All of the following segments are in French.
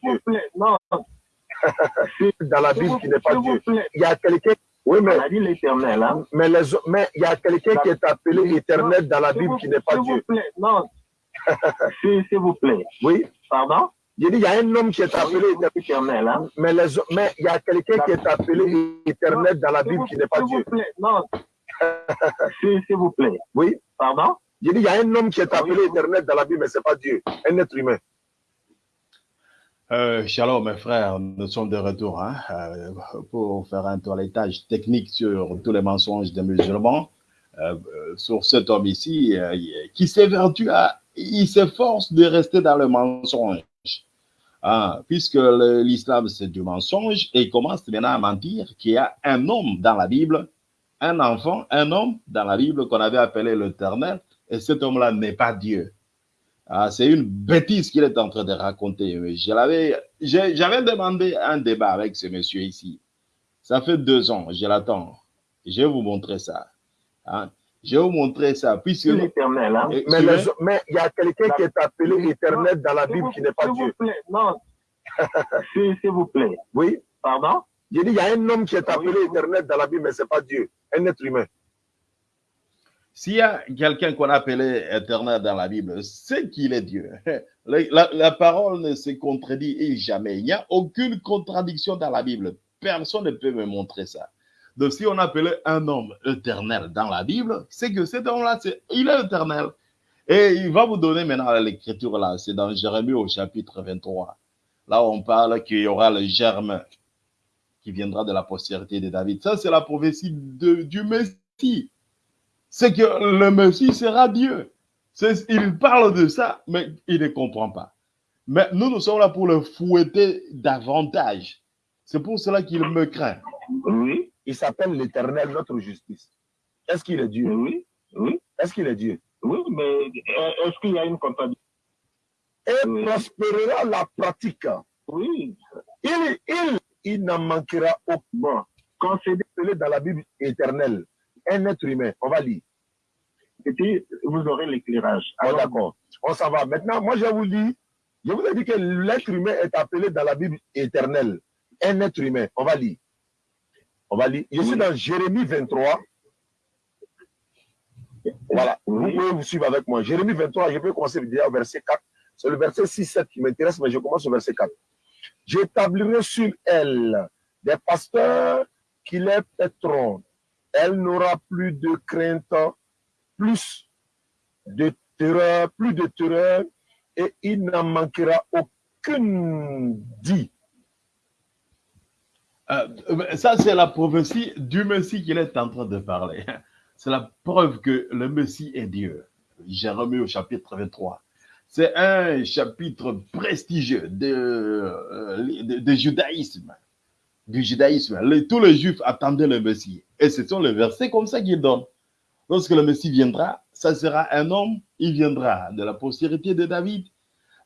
S'il vous plaît, non. dans la S'il Bible qui n'est pas s'il Dieu. Il y a quelqu'un, oui, mais, On a dit l'éternel, hein. mais, les mais il y a quelqu'un qui est appelé éternel dans la S'il Bible qui n'est pas S'il vous Dieu. plaît, non. S'il s'il vous plaît. Oui, Pardon? j'ai dit, il y a un homme qui est appelé éternel. Hein. Mais, les mais il y a quelqu'un qui est appelé éternel dans la S'il Bible qui n'est pas S'il Dieu. vous plaît, non. S'il s'il vous plaît. Oui, Pardon? j'ai dit, il y a un homme qui est appelé éternel dans la Bible, mais ce n'est pas Dieu, un être humain. Euh, shalom, mes frères, nous sommes de retour hein, euh, pour faire un toilettage technique sur tous les mensonges des musulmans. Euh, sur cet homme ici euh, qui s'évertue à, il s'efforce de rester dans le mensonge. Hein, puisque l'islam c'est du mensonge et il commence maintenant à mentir qu'il y a un homme dans la Bible, un enfant, un homme dans la Bible qu'on avait appelé l'éternel et cet homme-là n'est pas Dieu. Ah, c'est une bêtise qu'il est en train de raconter. Mais Je l'avais, j'ai- j'avais demandé un débat avec ce monsieur ici. Ça fait deux ans, je l'attends. Je vais vous montrer ça. Hein? Je vais vous montrer ça. Puisque C'est l'éternel, hein. Et- Mais il y a quelqu'un qui est appelé éternel dans la Bible vous- qui n'est pas S'il Dieu. vous plaît, non. S'il vous plaît. Oui, Pardon? j'ai dit, il y a un homme qui est appelé oui. éternel dans la Bible, mais ce n'est pas Dieu, un être humain. S'il y a quelqu'un qu'on appelait éternel dans la Bible, c'est qu'il est Dieu. La, parole ne se contredit jamais. Il n'y a aucune contradiction dans la Bible. Personne ne peut me montrer ça. Donc, si on appelait un homme éternel dans la Bible, c'est que cet homme-là, il est éternel. Et il va vous donner maintenant l'écriture là. C'est dans Jérémie au chapitre 23. Là, on parle qu'il y aura le germe qui viendra de la postérité de David. Ça, c'est la prophétie du Messie c'est que le Messie sera Dieu. Il parle de ça, mais il ne comprend pas. Mais nous, nous sommes là pour le fouetter davantage. C'est pour cela qu'il me craint. Oui, Il s'appelle l'éternel, notre justice. Est-ce qu'il est Dieu? Oui, oui. Est-ce qu'il est Dieu? Oui, mais euh, est-ce qu'il y a une contradiction? Et Oui. prospérera la pratique. Oui. Il, il, il n'en manquera aucun. Quand c'est dans la Bible éternel, un être humain, on va lire. et puis vous aurez l'éclairage. D'accord, on s'en va. Maintenant, moi, je vous dis, je vous ai dit que l'être humain est appelé dans la Bible éternel. Un être humain, on va lire. On va lire. Je suis dans Jérémie 23. Voilà, vous pouvez vous suivre avec moi. Jérémie 23, je peux commencer déjà au verset 4. C'est le verset 6-7 qui m'intéresse, mais je commence au verset 4. J'établirai sur elle des pasteurs qui les paîtront. Elle n'aura plus de crainte, plus de terreur, plus de terreur, et il n'en manquera aucune dit. Euh, ça, c'est la prophétie du Messie qu'il est en train de parler. C'est la preuve que le Messie est Dieu. Jérémie au chapitre 23. C'est un chapitre prestigieux de, euh, de judaïsme. Du judaïsme. Les- tous les juifs attendaient le Messie. Et ce sont les versets comme ça qu'il donne. Lorsque le Messie viendra, ça sera un homme, il viendra de la postérité de David.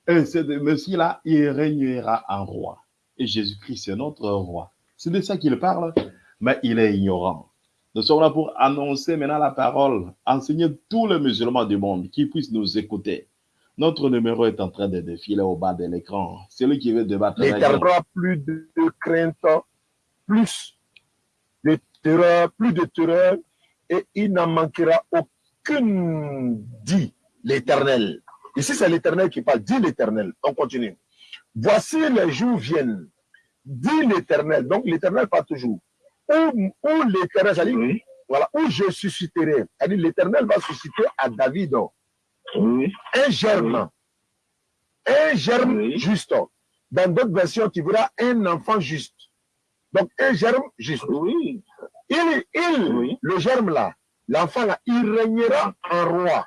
Et ce Messie-là, il régnera en roi. Et Jésus-Christ, c'est notre roi. C'est de ça qu'il parle, mais il est ignorant. Nous sommes là pour annoncer maintenant la parole, enseigner tous les musulmans du monde qui puissent nous écouter. Notre numéro est en train de défiler au bas de l'écran. Celui qui veut débattre avec nous. L'éternel plus de crainte, plus de terreur, plus de terreur, et il n'en manquera aucune dit l'éternel. Ici, c'est l'éternel qui parle, dit l'éternel. On continue. Voici les jours viennent, dit l'éternel. Donc, l'éternel parle toujours. Où, où l'éternel, c'est-à-dire, oui, voilà, où je susciterai. C'est-à-dire, l'éternel va susciter à David oui, un germe. Un germe juste. Dans d'autres versions, tu verras un enfant juste. Donc, un germe juste. oui, Il, il Oui. le germe là, l'enfant là, il régnera en roi.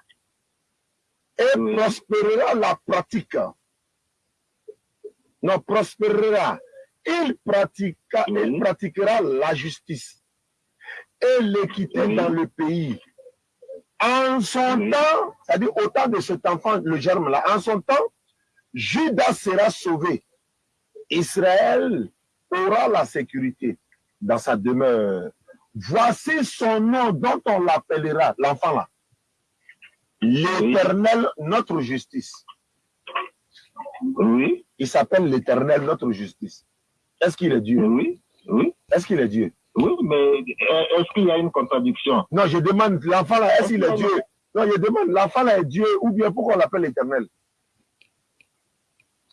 Et Oui. prospérera la pratique. Non, prospérera. Il, pratiqua, il pratiquera la justice et l'équité Oui. dans le pays. En son temps, c'est-à-dire au temps de cet enfant, le germe là, en son temps, Judas sera sauvé. Israël aura la sécurité dans sa demeure. Voici son nom dont on l'appellera, l'enfant là. L'éternel, notre justice. Oui, Il s'appelle l'éternel, notre justice. Est-ce qu'il est Dieu? Oui, oui, Est-ce qu'il est Dieu? Oui, mais euh, est-ce qu'il y a une contradiction? Non, je demande, l'enfant là, est-ce qu'il est Dieu? Non, je demande, l'enfant là est Dieu ou bien pourquoi on l'appelle l'éternel?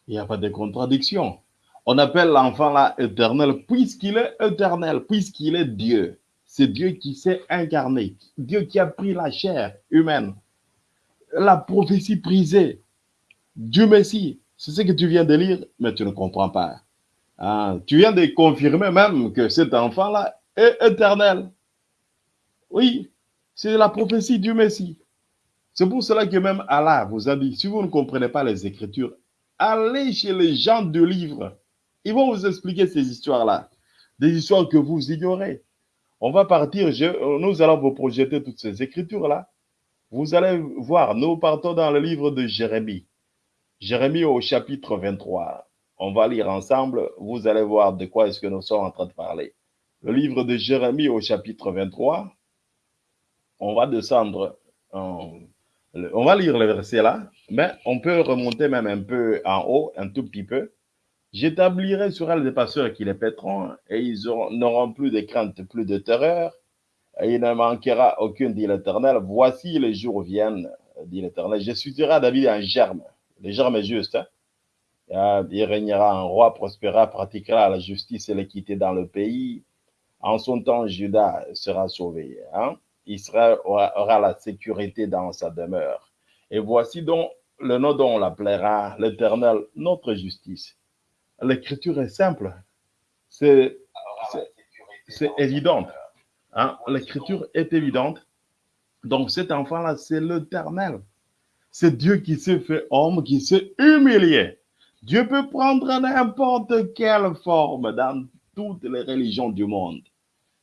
Il n'y a pas de contradiction. On appelle l'enfant là éternel puisqu'il est éternel, puisqu'il est Dieu. C'est Dieu qui s'est incarné, Dieu qui a pris la chair humaine. La prophétie prisée du Messie, c'est ce que tu viens de lire, mais tu ne comprends pas. Ah, tu viens de confirmer même que cet enfant-là est éternel. Oui, c'est la prophétie du Messie. C'est pour cela que même Allah vous a dit, si vous ne comprenez pas les Écritures, allez chez les gens du livre. Ils vont vous expliquer ces histoires-là, des histoires que vous ignorez. On va partir, nous allons vous projeter toutes ces Écritures-là. Vous allez voir, nous partons dans le livre de Jérémie. Jérémie au chapitre 23. On va lire ensemble, vous allez voir de quoi est-ce que nous sommes en train de parler. Le livre de Jérémie au chapitre 23. On va descendre, en- le- on va lire le verset là, mais on peut remonter même un peu en haut, un tout petit peu. J'établirai sur elle des pasteurs qui les paîtront, et ils auront- n'auront plus de crainte, plus de terreur, et il ne manquera aucune, dit l'Éternel. Voici les jours viennent, dit l'Éternel. Je susciterai David un germe. Le germe est juste. hein. Ah, Il régnera un roi, prospérera, pratiquera la justice et l'équité dans le pays. En son temps, Judas sera sauvé. hein. Israël aura, aura la sécurité dans sa demeure. Et voici donc le nom dont on l'appellera l'Éternel, notre justice. L'écriture est simple. C'est c'est- c'est évident. hein. L'écriture est évidente. Donc cet enfant-là, c'est l'Éternel. C'est Dieu qui s'est fait homme, qui s'est humilié. Dieu peut prendre n'importe quelle forme dans toutes les religions du monde.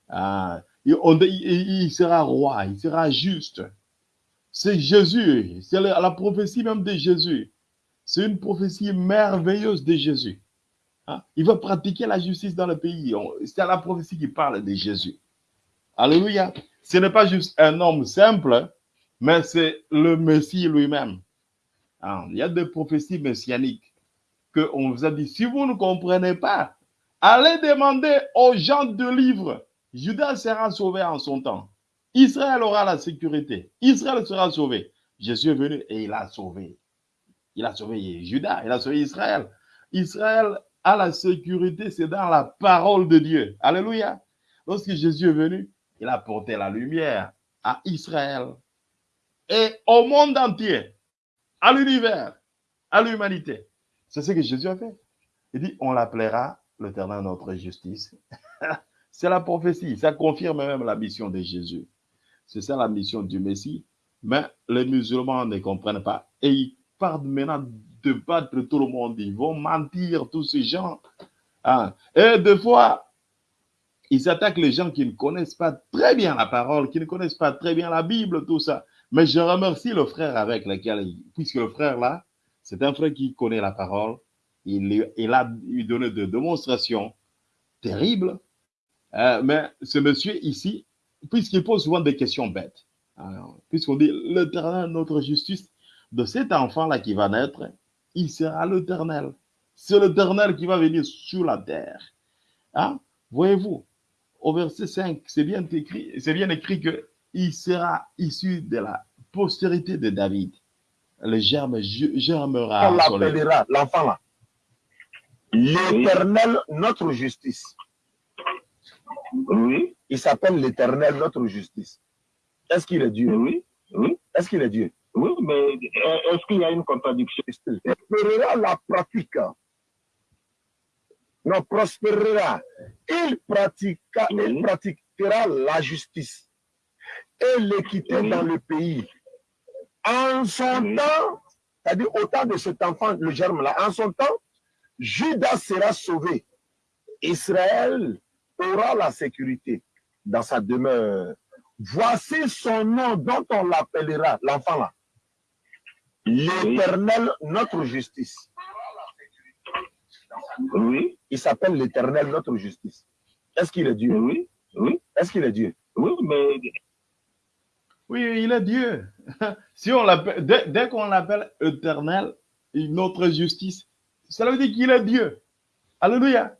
Ah, il, sera roi, il sera juste. C'est Jésus, c'est la prophétie même de Jésus. C'est une prophétie merveilleuse de Jésus. Hein? Il va pratiquer la justice dans le pays. C'est la prophétie qui parle de Jésus. Alléluia. Ce n'est pas juste un homme simple, mais c'est le Messie lui-même. Ah, Il y a des prophéties messianiques que on vous a dit, si vous ne comprenez pas, allez demander aux gens de livre. Judas sera sauvé en son temps. Israël aura la sécurité. Israël sera sauvé. Jésus est venu et il a sauvé. Il a sauvé Judas, il a sauvé Israël. Israël a la sécurité, c'est dans la parole de Dieu. Alléluia. Lorsque Jésus est venu, il a porté la lumière à Israël et au monde entier, à l'univers, à l'humanité. C'est ce que Jésus a fait. Il dit, on l'appellera l'éternel notre justice. C'est la prophétie. Ça confirme même la mission de Jésus. C'est ça la mission du Messie. Mais les musulmans ne comprennent pas. Et ils partent maintenant de battre tout le monde. Ils vont mentir, tous ces gens. Hein. Et des fois, ils attaquent les gens qui ne connaissent pas très bien la parole, qui ne connaissent pas très bien la Bible, tout ça. Mais je remercie le frère avec lequel, puisque le frère là, c'est un frère qui connaît la parole. Il, a donné des démonstrations terribles. Euh, mais ce monsieur ici, puisqu'il pose souvent des questions bêtes, alors, puisqu'on dit l'éternel, notre justice, de cet enfant-là qui va naître, il sera l'éternel. C'est l'éternel qui va venir sur la terre. Hein? Voyez-vous, au verset 5, c'est bien écrit, c'est bien écrit que il sera issu de la postérité de David. Le germe ge- germera. On l'appellera, l'enfant là. L'éternel, notre justice. Oui, Il s'appelle l'éternel, notre justice. Est-ce qu'il est Dieu? Oui, oui, Est-ce qu'il est Dieu? Oui, mais euh, est-ce qu'il y a une contradiction? Prospérera la pratique? Non, prospérera. Il, pratiquera, il pratiquera la justice et l'équité dans le pays. En son temps, c'est-à-dire au temps de cet enfant, le germe là, en son temps, Judas sera sauvé. Israël aura la sécurité dans sa demeure. Voici son nom dont on l'appellera, l'enfant là. L'éternel, notre justice. Oui, Il s'appelle l'éternel, notre justice. Est-ce qu'il est Dieu? Oui, oui, Est-ce qu'il est Dieu? Oui, mais Oui, il est Dieu. si on l'appelle, dès, dès qu'on l'appelle éternel, notre justice. Cela veut dire qu'il est Dieu. Alléluia.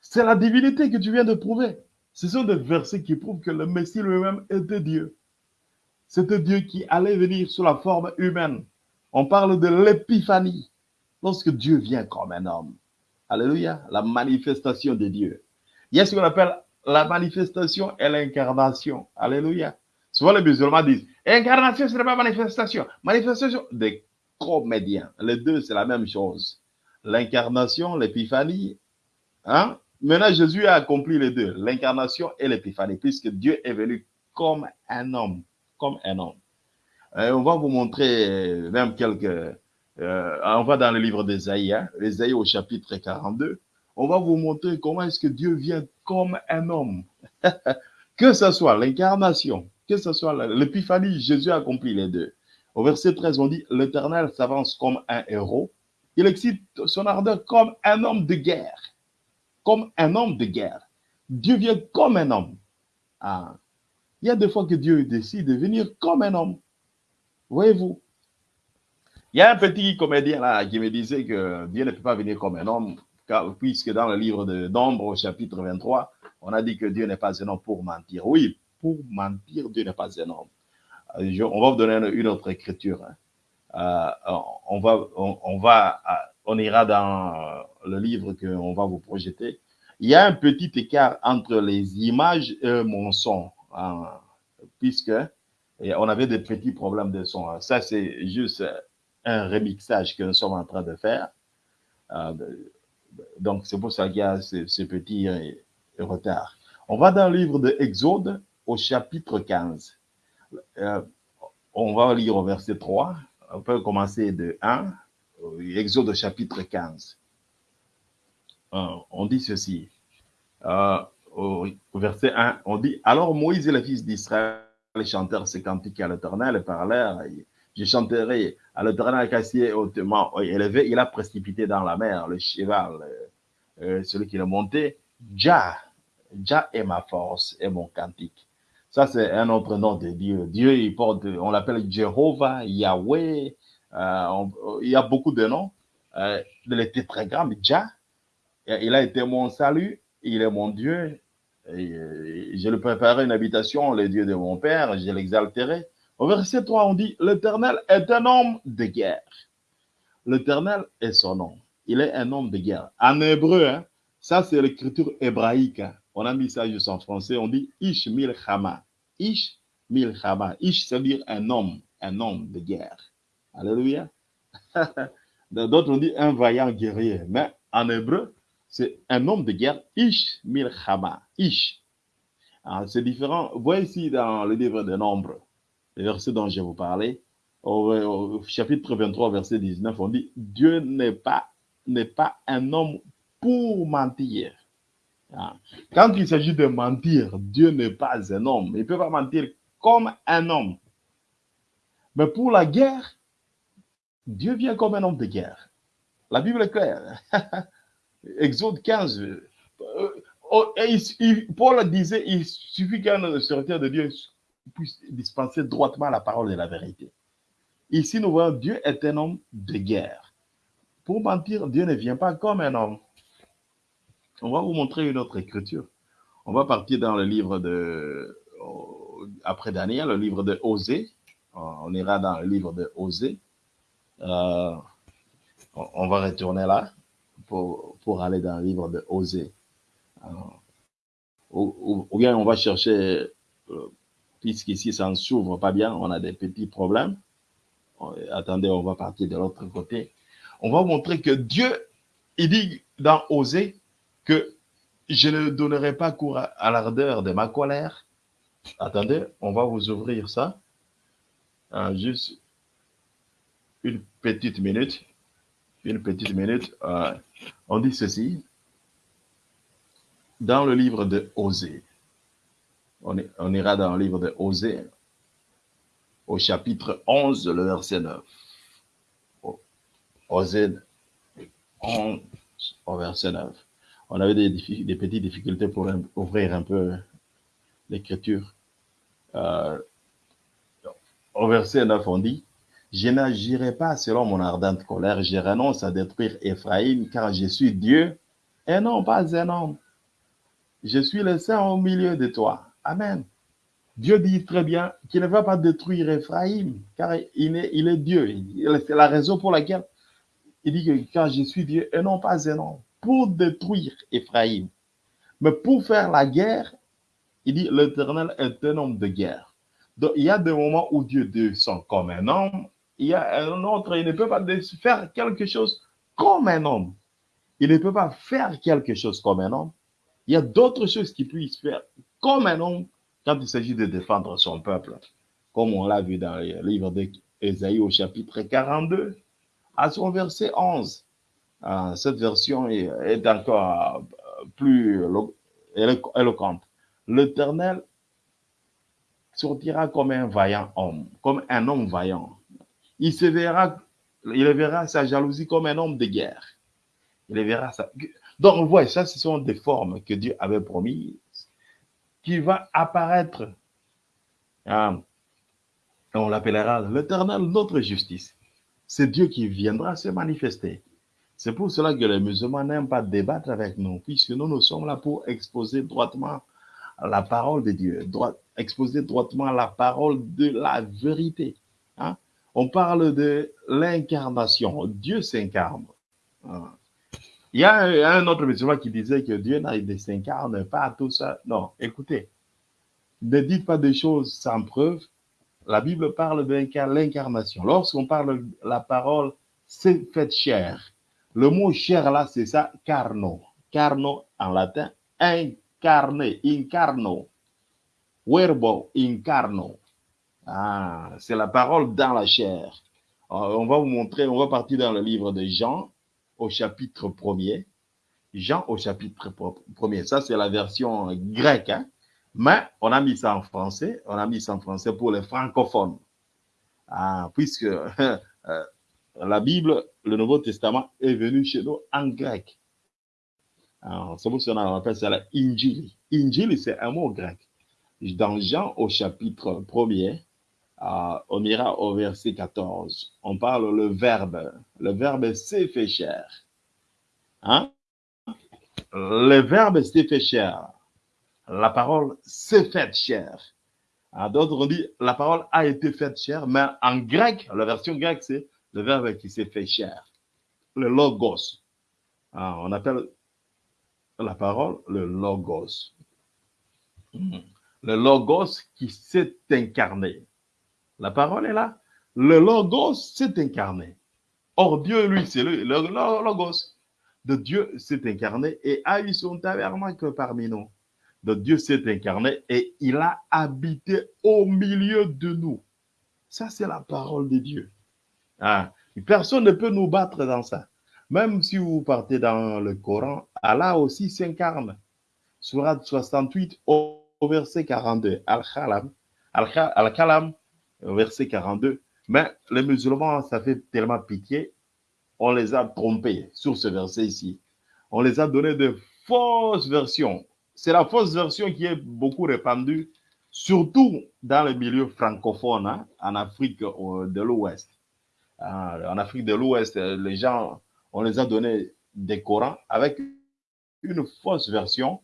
C'est la divinité que tu viens de prouver. Ce sont des versets qui prouvent que le Messie lui-même était Dieu. C'était Dieu qui allait venir sous la forme humaine. On parle de l'épiphanie, lorsque Dieu vient comme un homme. Alléluia, la manifestation de Dieu. Il y a ce qu'on appelle la manifestation et l'incarnation. Alléluia. Souvent les musulmans disent, incarnation, ce n'est pas manifestation. Manifestation des comédiens. Les deux, c'est la même chose. L'incarnation, l'épiphanie. Hein? Maintenant, Jésus a accompli les deux, l'incarnation et l'épiphanie, puisque Dieu est venu comme un homme. Comme un homme. Et on va vous montrer même quelques... Euh, on va dans le livre d'Ésaïe, hein, Ésaïe au chapitre 42. On va vous montrer comment est-ce que Dieu vient comme un homme. que ce soit l'incarnation, que ce soit l'épiphanie, Jésus a accompli les deux. Au verset 13, on dit, l'Éternel s'avance comme un héros. Il excite son ardeur comme un homme de guerre. Comme un homme de guerre. Dieu vient comme un homme. Ah. Il y a des fois que Dieu décide de venir comme un homme. Voyez-vous? Il y a un petit comédien là qui me disait que Dieu ne peut pas venir comme un homme, puisque dans le livre de Nombre, au chapitre 23, on a dit que Dieu n'est pas un homme pour mentir. Oui, pour mentir, Dieu n'est pas un homme. Euh, on va vous donner une autre écriture. Hein. Euh, on, va, on, va, euh, on ira dans le livre qu'on va vous projeter. Il y a un petit écart entre les images et mon son, puisque on avait des petits problèmes de son. Ça, c'est juste un remixage que nous sommes en train de faire. donc, c'est pour ça qu'il y a ce, petit retard. On va dans le livre de Exode au chapitre 15. Euh, on va lire au verset 3. On peut commencer de 1, Exode au chapitre 15. Euh, on dit ceci. Euh, au, verset 1, on dit Alors Moïse et les fils d'Israël chantèrent ces cantiques à l'éternel et parlèrent. Je chanterai à l'éternel cassier hautement élevé. Il a précipité dans la mer le cheval, celui qui l'a monté. Jah, Jah est ma force et mon cantique. Ça, c'est un autre nom de Dieu. Dieu, il porte, on l'appelle Jéhovah, Yahweh. Euh, il y a beaucoup de noms. Euh, très grand, Jah. Il a été mon salut. Il est mon Dieu. Euh, je lui préparerai une habitation, le Dieu de mon Père. Je l'exalterai. Au verset 3, on dit, l'Éternel est un homme de guerre. L'Éternel est son nom. Il est un homme de guerre. En hébreu, hein, ça c'est l'écriture hébraïque. Hein. On a mis ça juste en français. On dit Ish Milchama. Ish Milchama. Ish, c'est dire un homme, un homme de guerre. Alléluia. D'autres ont dit un vaillant guerrier. Mais en hébreu, c'est un homme de guerre. Ish Milchama. Ish. Ah, c'est différent. Voyez ici dans le livre des Nombres, le verset dont je vous parlais, au, chapitre 23, verset 19, on dit Dieu n'est pas, pas un homme pour mentir. Ah. Quand il s'agit de mentir, Dieu n'est pas un homme. Il ne peut pas mentir comme un homme. Mais pour la guerre, Dieu vient comme un homme de guerre. La Bible est claire. Exode 15. Euh, Paul disait, il suffit qu'un serviteur de Dieu puisse dispenser droitement la parole de la vérité. Ici, nous voyons Dieu est un homme de guerre. Pour mentir, Dieu ne vient pas comme un homme. On va vous montrer une autre écriture. On va partir dans le livre de, après Daniel, le livre de Osée. On ira dans le livre de Osée. Euh, on va retourner là pour, aller dans le livre de Osée. Euh, ou, bien on va chercher, euh, puisqu'ici ça ne s'ouvre pas bien, on a des petits problèmes. Attendez, on va partir de l'autre côté. On va montrer que Dieu, il dit dans Osée, que je ne donnerai pas cours à, l'ardeur de ma colère. Attendez, on va vous ouvrir ça. Ah, juste une petite minute. Une petite minute. Ah, on dit ceci. Dans le livre de Osée, on, ira dans le livre de Osée, au chapitre 11, le verset 9. Osée 11, au verset 9 on avait des, petites difficultés pour ouvrir un peu l'écriture. Euh, au verset 9, on dit, Je n'agirai pas selon mon ardente colère. Je renonce à détruire Ephraïm car je suis Dieu et non pas un homme. Je suis le Saint au milieu de toi. Amen. Dieu dit très bien qu'il ne va pas détruire Ephraïm car il est, Dieu. C'est la raison pour laquelle il dit que car je suis Dieu et non pas un homme. Pour détruire Ephraïm. Mais pour faire la guerre, il dit l'Éternel est un homme de guerre. Donc il y a des moments où Dieu descend comme un homme. Il y a un autre, il ne peut pas faire quelque chose comme un homme. Il ne peut pas faire quelque chose comme un homme. Il y a d'autres choses qu'il puisse faire comme un homme quand il s'agit de défendre son peuple. Comme on l'a vu dans le livre d'Ésaïe au chapitre 42, à son verset 11. Ah, cette version est, encore plus éloquente. L'Éternel sortira comme un vaillant homme, comme un homme vaillant. Il se verra, il verra sa jalousie comme un homme de guerre. Il verra ça. Donc, on voit, ça, ce sont des formes que Dieu avait promises qui va apparaître. Ah, on l'appellera l'éternel notre justice. C'est Dieu qui viendra se manifester. C'est pour cela que les musulmans n'aiment pas débattre avec nous, puisque nous, nous sommes là pour exposer droitement la parole de Dieu, droit, exposer droitement la parole de la vérité. Hein? On parle de l'incarnation. Dieu s'incarne. Ah. Il y a un autre musulman qui disait que Dieu ne s'incarne pas tout ça. Non, écoutez, ne dites pas des choses sans preuve. La Bible parle de l'incarnation. Lorsqu'on parle de la parole, c'est fait chair. Le mot chair là, c'est ça, carno. Carno en latin, incarné, incarno. Verbo incarno. Ah, c'est la parole dans la chair. on va vous montrer, on va partir dans le livre de Jean, au chapitre 1er. Jean au chapitre 1er. Ça, c'est la version grecque. Hein? Mais on a mis ça en français. On a mis ça en français pour les francophones. Ah, puisque euh, la Bible, le Nouveau Testament est venu chez nous en grec. C'est pour ça qu'on appelle ça la Injili. Injili, c'est un mot grec. Dans Jean au chapitre 1er, on ira au verset 14. On parle le verbe. Le verbe s'est fait. Hein? Le verbe s'est fait chair. La parole s'est faite chair. D'autres on dit la parole a été faite chair, mais en grec, la version grecque, c'est le verbe qui s'est fait chair. Le logos. Ah, on appelle la parole le logos. Hmm. Le logos qui s'est incarné. La parole est là. Le Logos s'est incarné. Or, Dieu, lui, c'est le, Logos. De Dieu s'est incarné et a eu son tabernacle parmi nous. De Dieu s'est incarné et il a habité au milieu de nous. Ça, c'est la parole de Dieu. Ah, personne ne peut nous battre dans ça. Même si vous partez dans le Coran, Allah aussi s'incarne. Surat 68 au verset 42. Al-Khalam. Al-Khalam, verset 42. Mais les musulmans, ça fait tellement pitié, on les a trompés sur ce verset ici. On les a donné de fausses versions. C'est la fausse version qui est beaucoup répandue, surtout dans le milieu francophone, hein, en Afrique euh, de l'Ouest. En Afrique de l'Ouest, les gens, on les a donné des Corans avec une fausse version,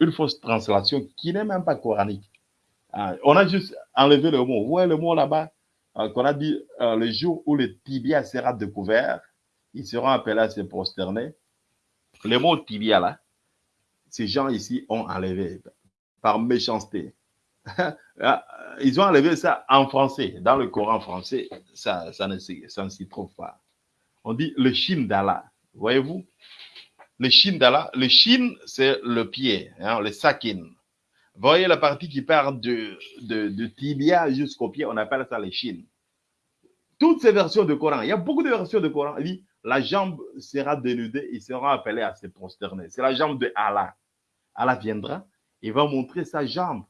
une fausse translation qui n'est même pas coranique. Ah, on a juste enlevé le mot. Vous voyez le mot là-bas? Euh, qu'on a dit euh, le jour où le tibia sera découvert, ils seront appelés à se prosterner. Le mot tibia là, ces gens ici ont enlevé par méchanceté. Ah, ils ont enlevé ça en français. Dans le Coran français, ça, ça ne s'y trouve pas. On dit le chine d'Allah. Voyez-vous? Le chine d'Allah. Le chine, c'est le pied, hein, le sakin voyez la partie qui part de, de, tibia jusqu'au pied, on appelle ça les chines. Toutes ces versions de Coran, il y a beaucoup de versions de Coran, il dit la jambe sera dénudée, ils seront appelés à se prosterner. C'est la jambe de Allah. Allah viendra, il va montrer sa jambe.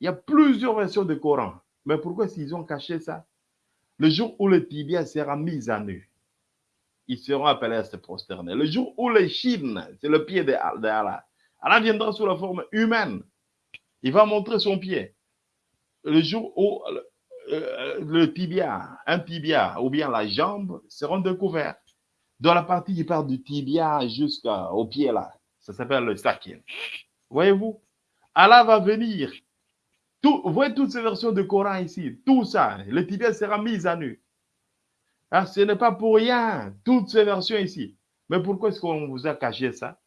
Il y a plusieurs versions de Coran. Mais pourquoi s'ils ont caché ça? Le jour où le tibia sera mis à nu, ils seront appelés à se prosterner. Le jour où les chines, c'est le pied de Allah, Allah viendra sous la forme humaine. Il va montrer son pied. Le jour où euh, le tibia, un tibia ou bien la jambe seront découverts. Dans la partie qui part du tibia jusqu'au pied là, ça s'appelle le sakin. Voyez-vous, Allah va venir. Tout, vous voyez toutes ces versions de Coran ici, tout ça, le tibia sera mis à nu. Ah, ce n'est pas pour rien, toutes ces versions ici. Mais pourquoi est-ce qu'on vous a caché ça?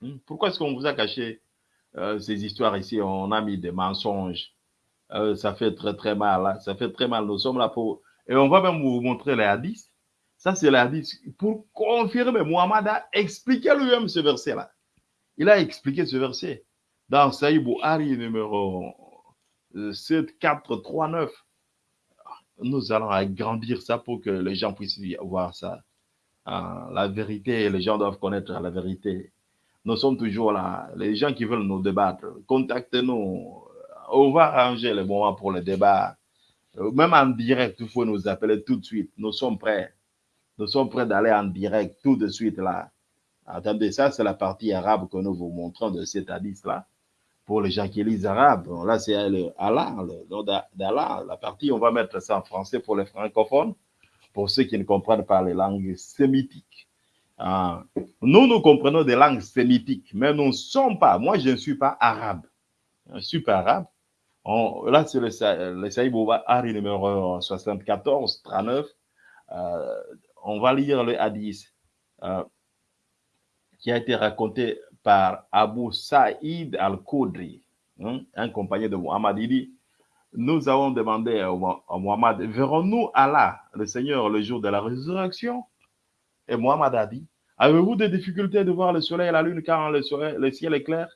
Hmm? Pourquoi est-ce qu'on vous a caché euh, ces histoires ici On a mis des mensonges. Euh, ça fait très très mal. Hein? Ça fait très mal. Nous sommes là pour... Et on va même vous montrer les hadiths. Ça, c'est les hadiths. Pour confirmer, Muhammad a expliqué lui-même ce verset-là. Il a expliqué ce verset dans Saïd Bouhari numéro 7439. Euh, Nous allons agrandir ça pour que les gens puissent voir ça. Ah, la vérité, les gens doivent connaître la vérité. Nous sommes toujours là. Les gens qui veulent nous débattre, contactez-nous. On va arranger le moment pour le débat. Euh, même en direct, il faut nous appeler tout de suite. Nous sommes prêts. Nous sommes prêts d'aller en direct tout de suite là. Attendez, ça, c'est la partie arabe que nous vous montrons de cet hadith-là. Pour les gens qui lisent arabe, là, c'est Allah, le nom d'Allah. La partie, on va mettre ça en français pour les francophones pour ceux qui ne comprennent pas les langues sémitiques. Ah, nous, nous comprenons des langues sémitiques, mais nous ne sommes pas, moi je ne suis pas arabe. Je ne suis pas arabe. là, c'est le, le Saïd Ari numéro 74, 39. Euh, on va lire le hadith euh, qui a été raconté par Abu Saïd al-Khudri, hein, un compagnon de Muhammad. Il dit, nous avons demandé à Muhammad, verrons-nous Allah, le Seigneur, le jour de la résurrection? Et Muhammad a dit, avez-vous des difficultés de voir le soleil et la lune quand le, le ciel est clair?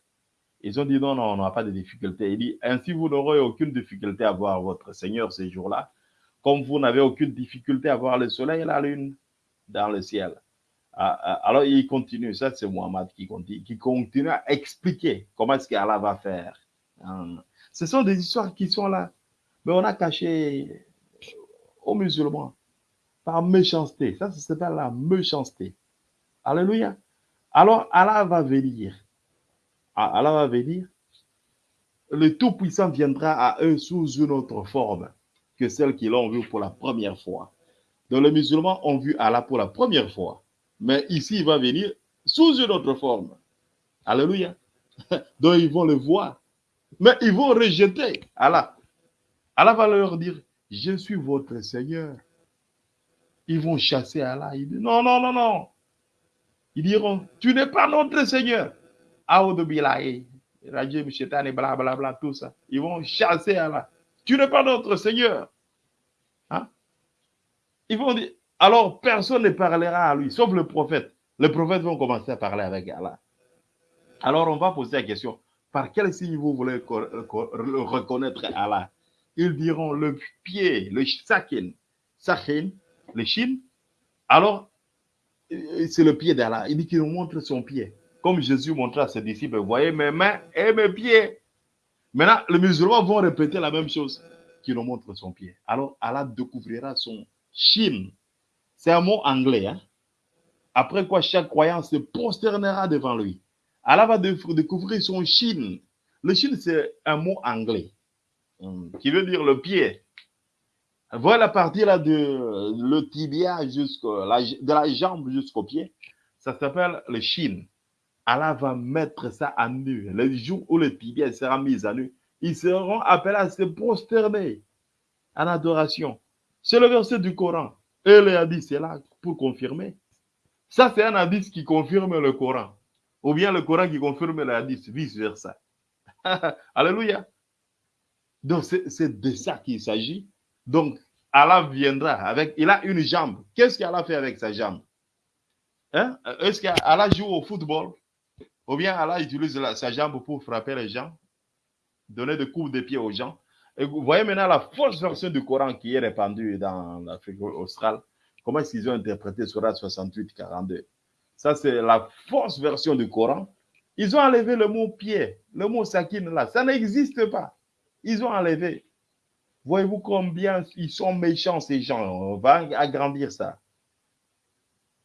Ils ont dit, non, non, on n'a pas de difficultés. Il dit, ainsi vous n'aurez aucune difficulté à voir votre Seigneur ces jours-là, comme vous n'avez aucune difficulté à voir le soleil et la lune dans le ciel. Ah, ah, alors il continue, ça c'est Muhammad qui continue, qui continue à expliquer comment est-ce qu'Allah va faire. Hein. Ce sont des histoires qui sont là. Mais on a caché aux musulmans par méchanceté. Ça, ça s'appelle la méchanceté. Alléluia. Alors, Allah va venir. Ah, Allah va venir. Le Tout-Puissant viendra à eux sous une autre forme que celle qu'ils ont vue pour la première fois. Donc, les musulmans ont vu Allah pour la première fois. Mais ici, il va venir sous une autre forme. Alléluia. Donc, ils vont le voir mais ils vont rejeter Allah. Allah va leur dire, je suis votre Seigneur. Ils vont chasser Allah. Ils disent, non, non, non, non. Ils diront, tu n'es pas notre Seigneur. Rajim, blablabla, tout ça. Ils vont chasser Allah. Tu n'es pas notre Seigneur. Hein? Ils vont dire, alors personne ne parlera à lui, sauf le prophète. Les prophètes vont commencer à parler avec Allah. Alors on va poser la question, par quel signe vous voulez reconnaître Allah? Ils diront le pied, le sakin, sakin, le shin. Alors, c'est le pied d'Allah. Il dit qu'il nous montre son pied. Comme Jésus montrait à ses disciples, voyez mes mains et mes pieds. Maintenant, les musulmans vont répéter la même chose, qu'il nous montre son pied. Alors, Allah découvrira son shin. C'est un mot anglais. Hein? Après quoi, chaque croyant se prosternera devant lui. Allah va découvrir son Chine. Le Chine, c'est un mot anglais hum, qui veut dire le pied. Voilà la partie là de le tibia jusqu'au de la jambe jusqu'au pied. Ça s'appelle le Chine. Allah va mettre ça à nu. Le jour où le tibia sera mis à nu, ils seront appelés à se prosterner en adoration. C'est le verset du Coran. Et le hadith, c'est là pour confirmer. Ça, c'est un hadith qui confirme le Coran ou bien le Coran qui confirme la hadith, vice-versa. Alléluia. Donc, c'est de ça qu'il s'agit. Donc, Allah viendra avec, il a une jambe. Qu'est-ce qu'Allah fait avec sa jambe? Hein? Est-ce qu'Allah joue au football? Ou bien Allah utilise sa jambe pour frapper les gens? Donner des coups de pied aux gens? Vous voyez maintenant la fausse version du Coran qui est répandue dans l'Afrique australe. Comment est-ce qu'ils ont interprété Surah 68, 42? Ça, c'est la fausse version du Coran. Ils ont enlevé le mot pied, le mot sakin là. Ça n'existe pas. Ils ont enlevé. Voyez-vous combien ils sont méchants, ces gens? On va agrandir ça.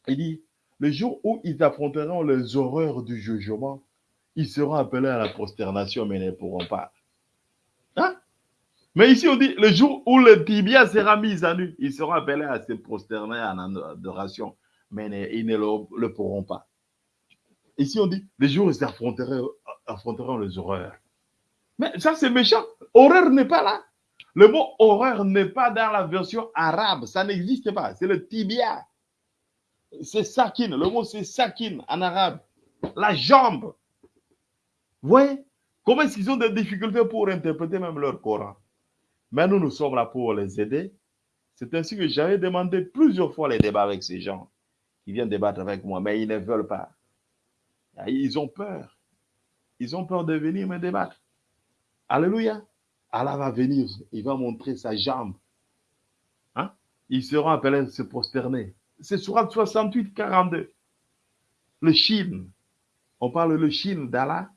Il dit, le jour où ils affronteront les horreurs du jugement, ils seront appelés à la prosternation, mais ne pourront pas. Hein? Mais ici, on dit, le jour où le tibia sera mis à nu, ils seront appelés à se prosterner en adoration, mais ils ne le, le pourront pas. Ici, on dit, le jour où ils affronteront, affronteront les horreurs. Mais ça, c'est méchant. Horreur n'est pas là. Le mot horreur n'est pas dans la version arabe. Ça n'existe pas. C'est le tibia. C'est sakin. Le mot, c'est sakin en arabe. La jambe. Vous voyez Comment est-ce qu'ils ont des difficultés pour interpréter même leur Coran? Mais nous, nous sommes là pour les aider. C'est ainsi que j'avais demandé plusieurs fois les débats avec ces gens qui viennent débattre avec moi, mais ils ne veulent pas. Ils ont peur. Ils ont peur de venir me débattre. Alléluia. Allah va venir, il va montrer sa jambe. Hein? Ils seront appelés à se prosterner. C'est surat 68, 42. Le Chine. On parle le Chine d'Allah.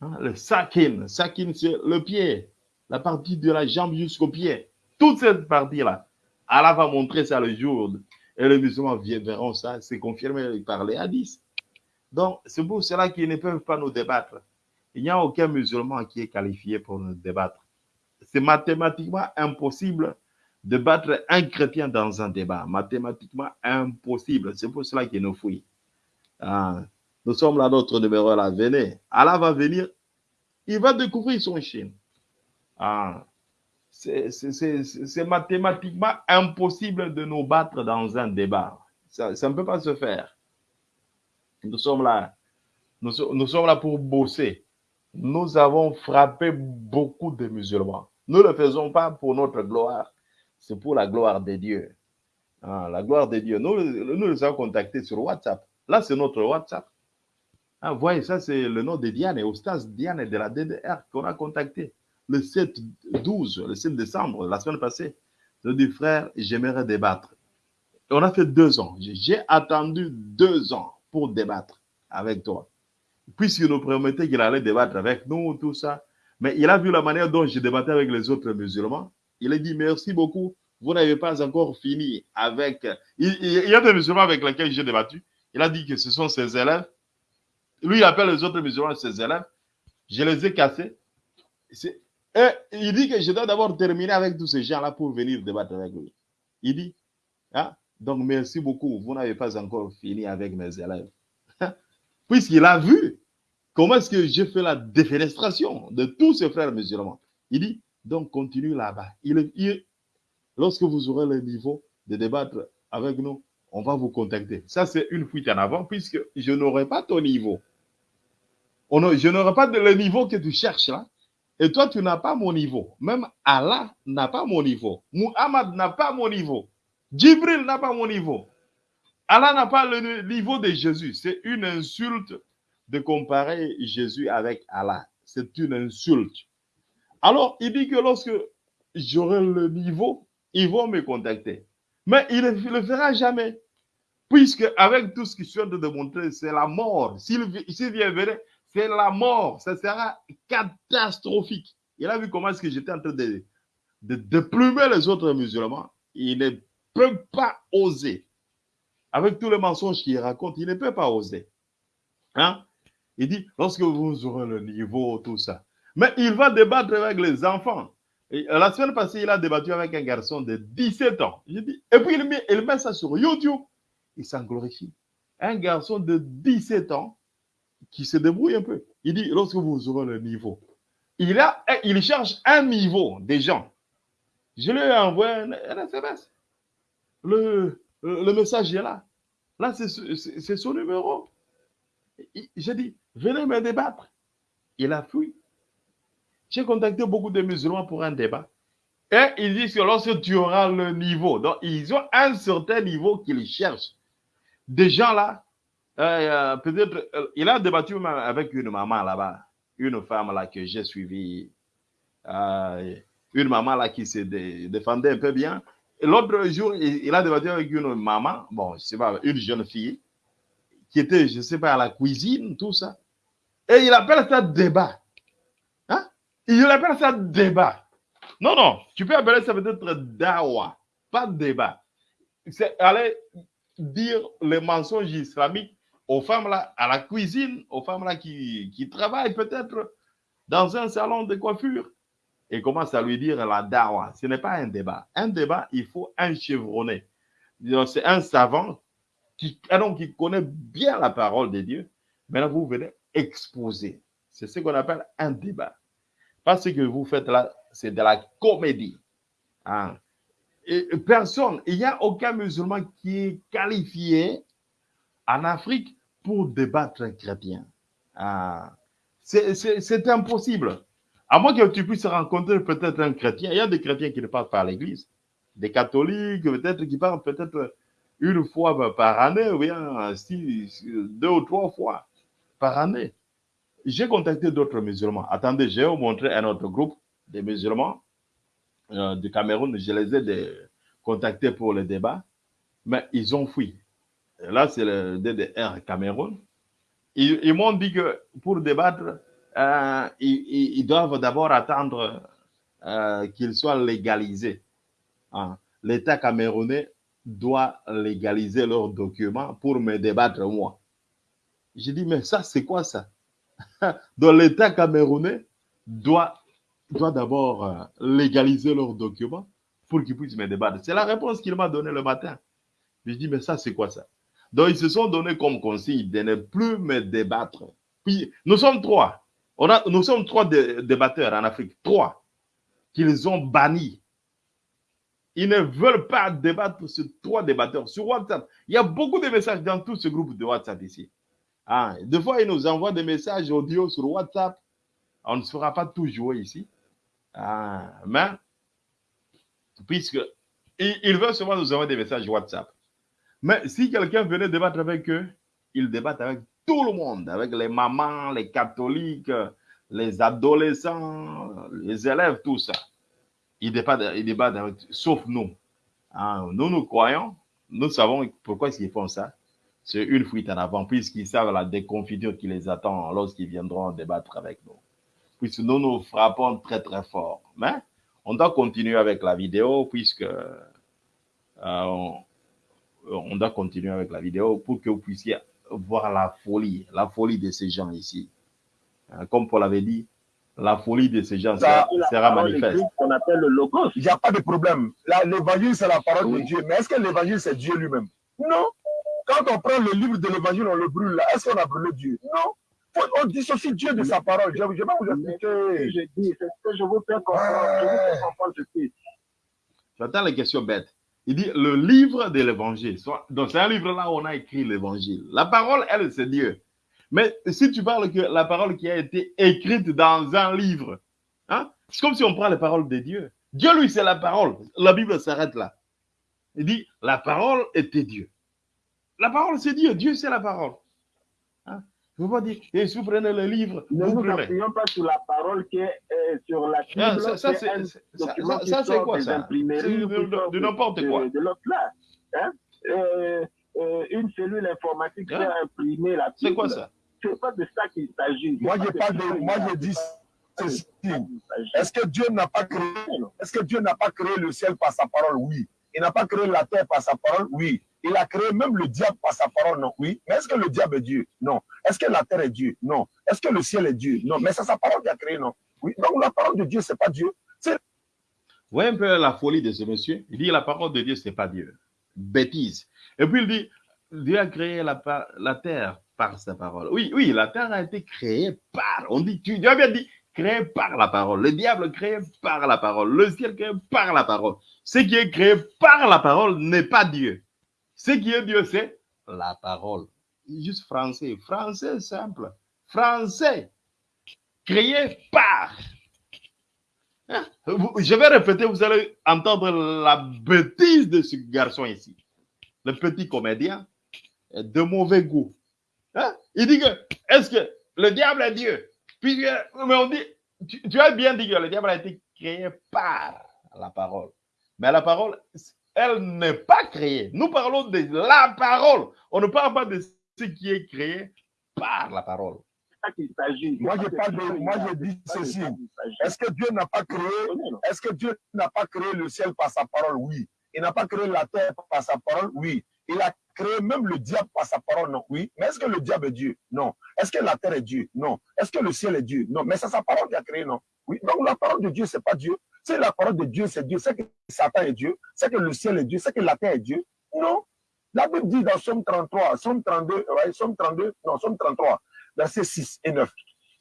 Hein? Le Sakin. Sakin, c'est le pied. La partie de la jambe jusqu'au pied. Toute cette partie-là. Allah va montrer ça le jour. Et les musulmans verront ça. C'est confirmé par les hadiths. Donc, c'est pour cela qu'ils ne peuvent pas nous débattre. Il n'y a aucun musulman qui est qualifié pour nous débattre. C'est mathématiquement impossible de battre un chrétien dans un débat. Mathématiquement impossible. C'est pour cela qu'il nous fouille. Ah, nous sommes là, notre numéro là. Venez. Allah va venir. Il va découvrir son chien. Ah, c'est mathématiquement impossible de nous battre dans un débat. Ça, ne peut pas se faire. Nous sommes là. Nous sommes là pour bosser. Nous avons frappé beaucoup de musulmans. Nous ne le faisons pas pour notre gloire, c'est pour la gloire de Dieu. Ah, la gloire de Dieu. Nous, nous les avons contactés sur WhatsApp. Là, c'est notre WhatsApp. Ah, voyez, ça, c'est le nom de Diane, Ostas Diane de la DDR qu'on a contacté le 7 12, le 7 décembre, la semaine passée. Je dis, frère, j'aimerais débattre. On a fait deux ans. J'ai attendu deux ans pour débattre avec toi. Puisqu'il nous promettait qu'il allait débattre avec nous, tout ça. Mais il a vu la manière dont je débattais avec les autres musulmans. Il a dit merci beaucoup. Vous n'avez pas encore fini avec. Il, y a des musulmans avec lesquels j'ai débattu. Il a dit que ce sont ses élèves. Lui, il appelle les autres musulmans ses élèves. Je les ai cassés. Et il dit que je dois d'abord terminer avec tous ces gens-là pour venir débattre avec lui. Il dit, ah, donc merci beaucoup. Vous n'avez pas encore fini avec mes élèves. Puisqu'il a vu comment est-ce que j'ai fait la défenestration de tous ces frères musulmans? Il dit, donc continue là-bas. Il, lorsque vous aurez le niveau de débattre avec nous, on va vous contacter. Ça, c'est une fuite en avant puisque je n'aurai pas ton niveau. Je n'aurai pas le niveau que tu cherches là. Et toi, tu n'as pas mon niveau. Même Allah n'a pas mon niveau. Muhammad n'a pas mon niveau. Jibril n'a pas mon niveau. Allah n'a pas le niveau de Jésus. C'est une insulte de comparer Jésus avec Allah. C'est une insulte. Alors, il dit que lorsque j'aurai le niveau, ils vont me contacter. Mais il ne le fera jamais. Puisque avec tout ce qu'il vient de démontrer, c'est la mort. S'il vient venir, c'est la mort. Ça sera catastrophique. Il a vu comment est-ce que j'étais en train de, de déplumer les autres musulmans. Il ne peut pas oser. Avec tous les mensonges qu'il raconte, il ne peut pas oser. Hein? Il dit, lorsque vous aurez le niveau, tout ça. Mais il va débattre avec les enfants. La semaine passée, il a débattu avec un garçon de 17 ans. et puis il met, il met ça sur YouTube. Il s'en glorifie. Un garçon de 17 ans qui se débrouille un peu. Il dit, lorsque vous aurez le niveau, il, a, il cherche un niveau des gens. Je lui ai envoyé un, SMS. Le, le message est là. Là, c'est son numéro. J'ai dit, venez me débattre. Il a fui. J'ai contacté beaucoup de musulmans pour un débat. Et ils disent que lorsque tu auras le niveau, donc ils ont un certain niveau qu'ils cherchent. Des gens là, euh, euh, peut-être, euh, il a débattu avec une maman là-bas, une femme là que j'ai suivie, une maman là qui se défendait un peu bien. L'autre jour, il, a débattu avec une maman, bon, je sais pas, une jeune fille, qui était, je sais pas, à la cuisine, tout ça. Et il appelle ça débat. Hein? Il appelle ça débat. Non, non, tu peux appeler ça peut-être dawa, pas débat. C'est aller dire les mensonges islamiques aux femmes là, à la cuisine, aux femmes là qui, qui travaillent peut-être dans un salon de coiffure. et commence à lui dire la dawa. Ce n'est pas un débat. Un débat, il faut un chevronné. C'est un savant qui, ah qui connaît bien la parole de Dieu. Maintenant, vous venez exposer. C'est ce qu'on appelle un débat. Parce que vous faites là, c'est de la comédie. Et personne, il n'y a aucun musulman qui est qualifié en Afrique pour débattre un chrétien. Ah. C'est impossible. À moins que tu puisses rencontrer peut-être un chrétien. Il y a des chrétiens qui ne parlent pas à l'église. Des catholiques, peut-être, qui parlent peut-être une fois par année, ou bien deux ou trois fois par année. J'ai contacté d'autres musulmans. Attendez, vous montrer un autre groupe de musulmans euh, du Cameroun. Je les ai contactés pour le débat, mais ils ont fui. Là, c'est le DDR Cameroun. Ils, m'ont dit que pour débattre, euh, ils, doivent d'abord attendre euh, qu'il soit légalisé. Hein. L'État camerounais doit légaliser leurs documents pour me débattre moi. J'ai dit, mais ça, c'est quoi ça? Donc l'État camerounais doit, d'abord euh, légaliser leurs documents pour qu'ils puissent me débattre. C'est la réponse qu'il m'a donnée le matin. Je dis, mais ça, c'est quoi ça? Donc ils se sont donnés comme consigne de ne plus me débattre. Nous sommes trois. Nous sommes trois débatteurs en Afrique. Trois qu'ils ont bannis ils ne veulent pas débattre sur trois débatteurs sur WhatsApp. Il y a beaucoup de messages dans tout ce groupe de WhatsApp ici. Ah, des fois, ils nous envoient des messages audio sur WhatsApp. On ne fera pas tout jouer ici. Ah, mais, puisque ils, veulent seulement nous envoyer des messages WhatsApp. Mais si quelqu'un venait débattre avec eux, ils débattent avec tout le monde, avec les mamans, les catholiques, les adolescents, les élèves, tout ça ils débattent, avec, sauf nous. Hein, nous, nous croyons, nous savons pourquoi ils font ça. C'est une fuite en avant, puisqu'ils savent la déconfiture qui les attend lorsqu'ils viendront débattre avec nous. Puisque nous nous frappons très très fort. Mais on doit continuer avec la vidéo, puisque euh, on, doit continuer avec la vidéo pour que vous puissiez voir la folie, la folie de ces gens ici. Hein, comme Paul avait dit, la folie de ces gens ça, sera manifeste. qu'on appelle le logos. Il n'y a pas de problème. L'évangile, c'est la parole de Dieu. Mais est-ce que l'évangile, c'est Dieu lui-même? Non. Quand on prend le livre de l'évangile, on le brûle là. Est-ce qu'on a brûlé Dieu? Non. On dissocie Dieu de sa parole. Je, vais vous expliquer. Je dis, c'est ce que je vous fais comprendre. Je vous fais comprendre ceci. J'entends les questions bêtes. Il dit le livre de l'évangile. Donc, c'est un livre là où on a écrit l'évangile. La parole, elle, c'est Dieu. Mais si tu parles que la parole qui a été écrite dans un livre, hein, c'est comme si on prend les paroles de Dieu. Dieu, lui, c'est la parole. La Bible s'arrête là. Il dit, la parole était Dieu. La parole, c'est Dieu. Dieu, c'est la parole. Hein? Je ne veux pas dire, et si vous prenez le livre, ne vous n'appuyons pas sur la parole qui est euh, sur la Bible. ça, ça c'est quoi ça? C'est de, n'importe quoi. De, l'autre là. Hein? Euh, euh, une cellule informatique qui hein? a imprimé la Bible. C'est quoi ça? c'est pas de ça qu'il s'agit. Moi, je parle de, moi, je dis ceci. Est-ce que Dieu n'a pas créé, est-ce que Dieu n'a pas créé le ciel par sa parole? Oui. Il n'a pas créé la terre par sa parole? Oui. Il a créé même le diable par sa parole? Non. Oui. Mais est-ce que le diable est Dieu? Non. Est-ce que la terre est Dieu? Non. Est-ce que le ciel est Dieu? Non. Mais c'est sa parole qui a créé? Non. Oui. Donc la parole de Dieu, c'est pas Dieu. Voyez un peu la folie de ce monsieur? Il dit la parole de Dieu, c'est pas Dieu. Bêtise. Et puis il dit, Dieu a créé la, la terre par sa parole. Oui, oui, la terre a été créée par, on dit, tu, as bien dit, créée par la parole. Le diable créé par la parole. Le ciel créé par la parole. Ce qui est créé par la parole n'est pas Dieu. Ce qui est Dieu, c'est la parole. Juste français. Français simple. Français. Créé par. Hein? Je vais répéter, vous allez entendre la bêtise de ce garçon ici. Le petit comédien de mauvais goût. Hein? Il dit que, est-ce que le diable est Dieu? Puis, mais on dit, tu, as bien dit que le diable a été créé par la parole. Mais la parole, elle n'est pas créée. Nous parlons de la parole. On ne parle pas de ce qui est créé par la parole. Moi, je parle de, moi, je dis ceci. Est-ce que Dieu n'a pas créé, est-ce que Dieu n'a pas créé le ciel par sa parole? Oui. Il n'a pas créé la terre par sa parole? Oui. Il a créé même le diable par sa parole, non, oui. Mais est-ce que le diable est Dieu? Non. Est-ce que la terre est Dieu? Non. Est-ce que le ciel est Dieu? Non. Mais c'est sa parole qui a créé, non. Oui, donc la parole de Dieu, c'est pas Dieu. C'est la parole de Dieu, c'est Dieu. C'est que Satan est Dieu. C'est que le ciel est Dieu. C'est que la terre est Dieu. Non. La Bible dit dans Somme 33, Somme 32, ouais, Somme 32, non, Somme 33, versets 6 et 9.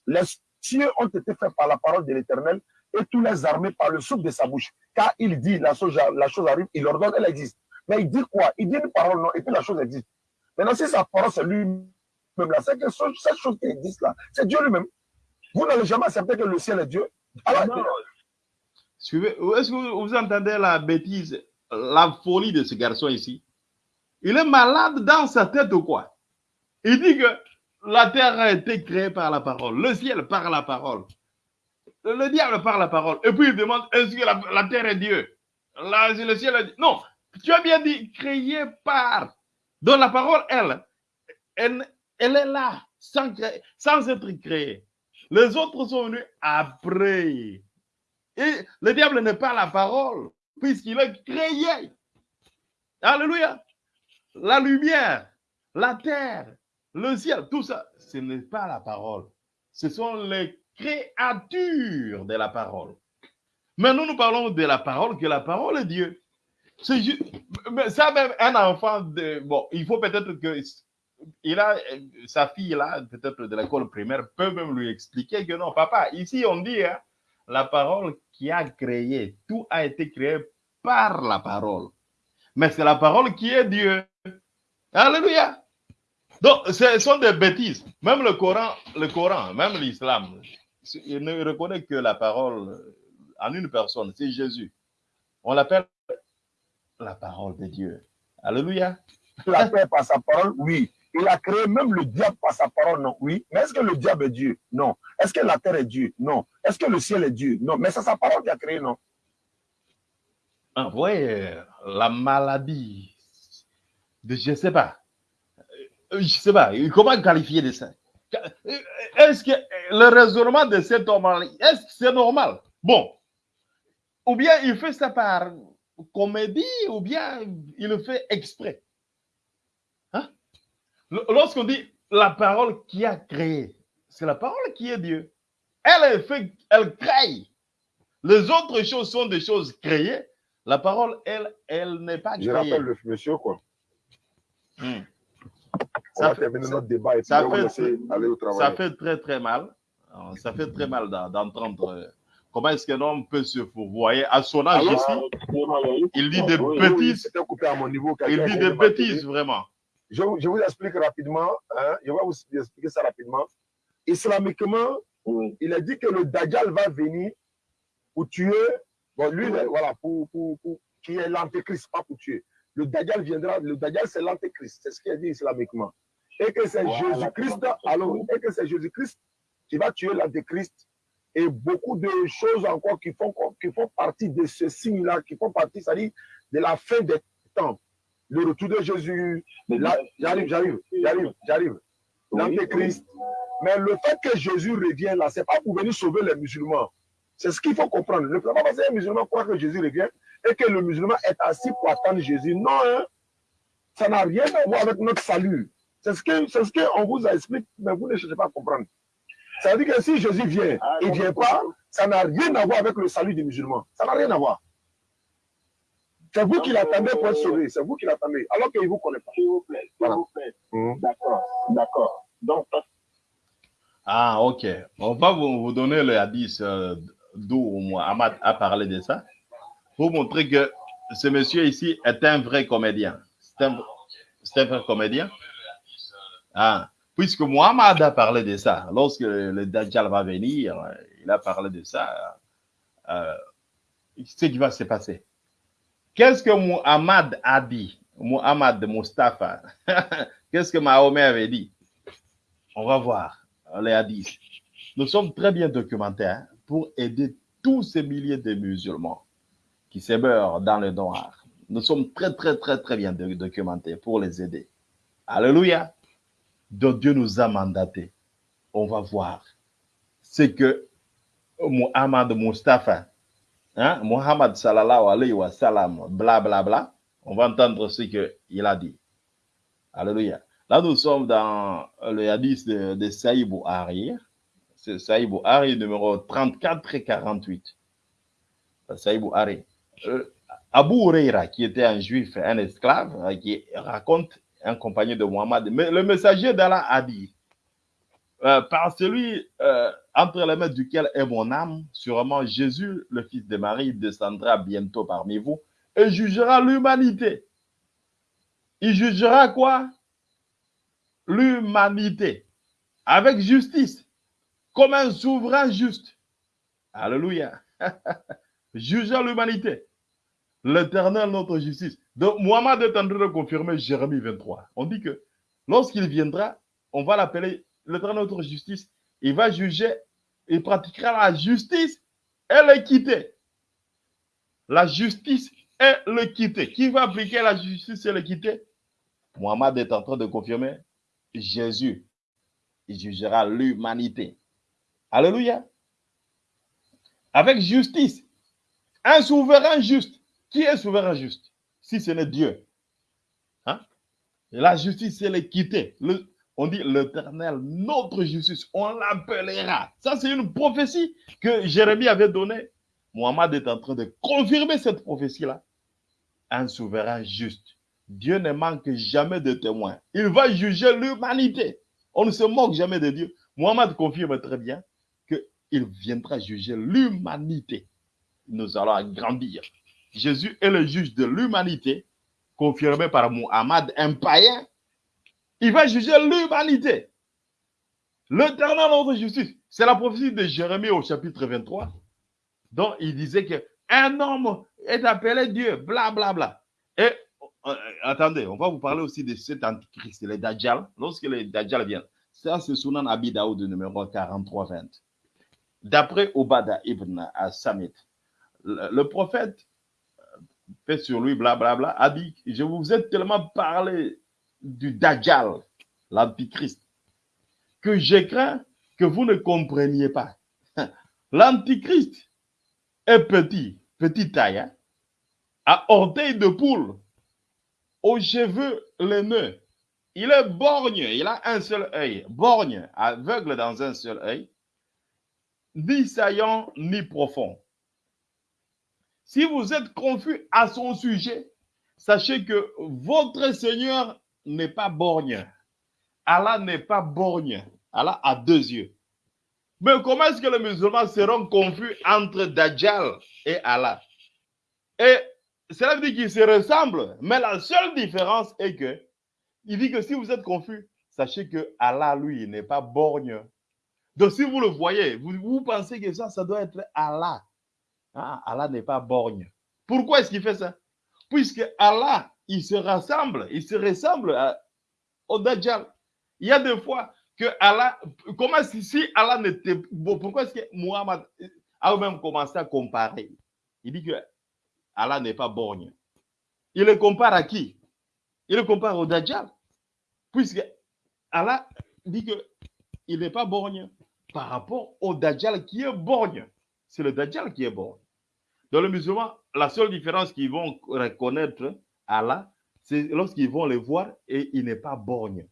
Les cieux ont été faits par la parole de l'Éternel et tous les armées par le souffle de sa bouche. Car il dit, la chose, la chose arrive, il ordonne, elle existe. Mais il dit quoi? Il dit une parole, non, et puis la chose existe. Maintenant, si sa parole, c'est lui-même là, c'est que cette chose qui existe là, c'est Dieu lui-même. Vous n'allez jamais accepter que le ciel est Dieu? Alors, Non. Est-ce que vous, entendez la bêtise, la folie de ce garçon ici? Il est malade dans sa tête ou quoi? Il dit que la terre a été créée par la parole, le ciel par la parole, le, le diable par la parole. Et puis il demande est-ce que la, terre est Dieu? La- Le ciel est Dieu Non, tu as bien dit créé par. Donc la parole, elle, elle, est là, sans être créée. Les autres sont venus après. Le diable n'est pas la parole, puisqu'il est créé. Alléluia. La lumière, la terre, le ciel, tout ça, ce n'est pas la parole. Ce sont les créatures de la parole. Mais nous, nous parlons de la parole, que la parole est Dieu. C'est ça, même un enfant, de, bon, il faut peut-être que il a, sa fille là, peut-être de l'école primaire, peut même lui expliquer que non, papa, ici on dit, hein, la parole qui a créé, tout a été créé par la parole. Mais c'est la parole qui est Dieu. Alléluia. Donc, ce sont des bêtises. Même le Coran, le Coran, même l'islam, il ne reconnaît que la parole en une personne, c'est Jésus. On l'appelle la parole de Dieu. Alléluia. la terre par sa parole, oui. Il a créé même le diable par sa parole, non, oui. Mais est-ce que le diable est Dieu? Non. Est-ce que la terre est Dieu? Non. Est-ce que le ciel est Dieu? Non. Mais c'est sa parole qui a créé, non. Ah, ouais, la maladie de, je sais pas, Euh, je sais pas, comment qualifier de ça Euh, Est-ce que le raisonnement de cet homme, est-ce que c'est normal? Bon, ou bien il fait ça par comédie, ou bien il le fait exprès? Lorsqu'on dit la parole qui a créé, c'est la parole qui est Dieu. Elle est fait, elle crée. Les autres choses sont des choses créées. La parole, elle, elle n'est pas Je créée. rappelle le monsieur, quoi. Hmm. On Ça va fait- terminer notre débat et puis ça on fait- laisser aller au travail. Ça fait très très mal. Euh, Ça fait très mal d'en- d'entendre euh, comment est-ce qu'un homme peut se fourvoyer à son âge ici. Il dit des Oui, oui, bêtises. Il dit des bêtises vraiment. Je, vous- je vous explique rapidement. hein, je vais vous expliquer ça rapidement. Islamiquement, oui. il a dit que le Dajjal va venir pour tuer. Bon, lui, Oui. voilà, pour, pour, pour- qui est l'antéchrist, pas pour tuer. Le Dajjal viendra, le Dajjal c'est l'antéchrist, c'est ce qu'il a dit islamiquement. Et que c'est Jésus-Christ, alors, et que c'est Jésus-Christ qui va tuer l'antéchrist. Et beaucoup de choses encore qui font, qui font partie de ce signe-là, qui font partie, c'est-à-dire de la fin des temps. Le retour de Jésus, j'arrive, j'arrive, j'arrive, j'arrive. L'antéchrist. Mais le fait que Jésus revienne là, c'est pas pour venir sauver les musulmans. C'est ce qu'il faut comprendre. Ne pas penser qu'un musulman croit que Jésus revient et que le musulman est assis pour attendre Jésus. Non, hein. ça n'a rien à voir avec notre salut. C'est ce c'est ce qu'on vous a expliqué, mais vous ne cherchez pas à comprendre. Ça veut dire que si Jésus vient, Ah, il ne vient pas, ça n'a rien à voir avec le salut des musulmans. Ça n'a rien à voir. C'est vous qui l'attendez pour être sauvé. C'est vous qui l'attendez. Alors qu'il ne vous connaît pas. S'il vous plaît, s'il Voilà. vous plaît. Mhm. D'accord, d'accord. Donc, Ah, ok. On va vous, vous donner le hadith euh, d'où Mohamed a parlé de ça pour montrer que ce monsieur ici est un vrai comédien. C'est un, c'est un vrai comédien. Ah, puisque Mohamed a parlé de ça, lorsque le Dajjal va venir, il a parlé de ça. Euh, ce qui va se passer. Qu'est-ce que Muhammad a dit? Muhammad Mustafa. Qu'est-ce que Mahomet avait dit? On va voir les hadiths. Nous sommes très bien documentés hein, pour aider tous ces milliers de musulmans qui se meurent dans le noir. Nous sommes très, très, très, très bien do- documentés pour les aider. Alléluia. Donc Dieu nous a mandatés. On va voir ce que Muhammad Mustafa, hein, Muhammad sallallahu alayhi wa sallam, bla bla bla, on va entendre ce qu'il a dit. Alléluia. Là, nous sommes dans le hadith de, de Saïd Bouhari. C'est Saïd Bouhari, numéro 34 et 48. Saïd Bouhari. Euh, Abu Huraira, qui était un juif, un esclave, euh, qui raconte un compagnon de Muhammad. Mais le messager d'Allah a dit euh, Par celui euh, entre les mains duquel est mon âme, sûrement Jésus, le fils de Marie, descendra bientôt parmi vous et jugera l'humanité. Il jugera quoi? L'humanité. Avec justice. Comme un souverain juste. Alléluia. Jugera l'humanité. L'éternel, notre justice. Donc, Mohamed est en train de confirmer Jérémie 23. On dit que lorsqu'il viendra, on va l'appeler l'éternel, notre justice. Il va juger, il pratiquera la justice et l'équité. La justice et l'équité. Qui va appliquer la justice et l'équité? Mohamed est en train de confirmer Jésus. Il jugera l'humanité. Alléluia. Avec justice. Un souverain juste. Qui est souverain juste? Si ce n'est Dieu. Hein? La justice, c'est l'équité. Le, on dit l'éternel, notre justice, on l'appellera. Ça, c'est une prophétie que Jérémie avait donnée. Mohamed est en train de confirmer cette prophétie-là. Un souverain juste. Dieu ne manque jamais de témoins. Il va juger l'humanité. On ne se moque jamais de Dieu. Mohamed confirme très bien qu'il viendra juger l'humanité. Nous allons agrandir. Jésus est le juge de l'humanité, confirmé par Muhammad, un païen. Il va juger l'humanité. L'éternel notre justice. C'est la prophétie de Jérémie au chapitre 23, dont il disait qu'un homme est appelé Dieu, bla bla bla. Et euh, attendez, on va vous parler aussi de cet antichrist, les Dajjal. Lorsque les Dajjal viennent, ça c'est Sunan Abi Daoud numéro 43-20. D'après Obada ibn Samit, le, le prophète fait sur lui, blablabla, a dit, je vous ai tellement parlé du Dajjal, l'antichrist, que j'ai craint que vous ne compreniez pas. L'antichrist est petit, petite taille, hein, à orteil de poule, aux cheveux laineux. Il est borgne, il a un seul œil, borgne, aveugle dans un seul œil, ni saillant ni profond. Si vous êtes confus à son sujet, sachez que votre Seigneur n'est pas borgne. Allah n'est pas borgne. Allah a deux yeux. Mais comment est-ce que les musulmans seront confus entre Dajjal et Allah? Et cela veut dire qu'ils se ressemblent. Mais la seule différence est que, il dit que si vous êtes confus, sachez que Allah, lui, n'est pas borgne. Donc si vous le voyez, vous, pensez que ça, ça doit être Allah. Ah, Allah n'est pas borgne. Pourquoi est-ce qu'il fait ça? Puisque Allah, il se rassemble, il se ressemble à, au Dajjal. Il y a des fois que Allah, comment si, si Allah n'était pourquoi est-ce que Muhammad a même commencé à comparer? Il dit que Allah n'est pas borgne. Il le compare à qui? Il le compare au Dajjal. Puisque Allah dit que il n'est pas borgne par rapport au Dajjal qui est borgne. C'est le Dajjal qui est borgne. Dans le musulman, la seule différence qu'ils vont reconnaître Allah, c'est lorsqu'ils vont le voir et il n'est pas borgne.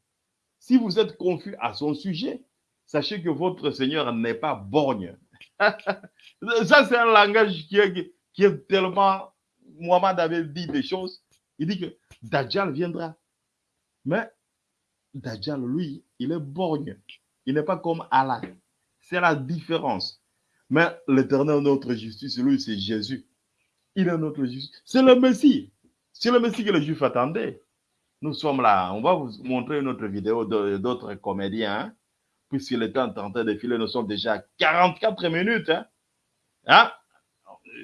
Si vous êtes confus à son sujet, sachez que votre Seigneur n'est pas borgne. Ça, c'est un langage qui est, qui est tellement... Mohamed avait dit des choses. Il dit que Dajjal viendra. Mais Dajjal, lui, il est borgne. Il n'est pas comme Allah. C'est la différence. Mais l'éternel, notre justice, lui, c'est Jésus. Il est notre justice. C'est le Messie. C'est le Messie que les Juifs attendaient. Nous sommes là. On va vous montrer une autre vidéo d'autres comédiens. Hein, puisque le temps est en train de filer, nous sommes déjà à 44 minutes. Hein. Hein?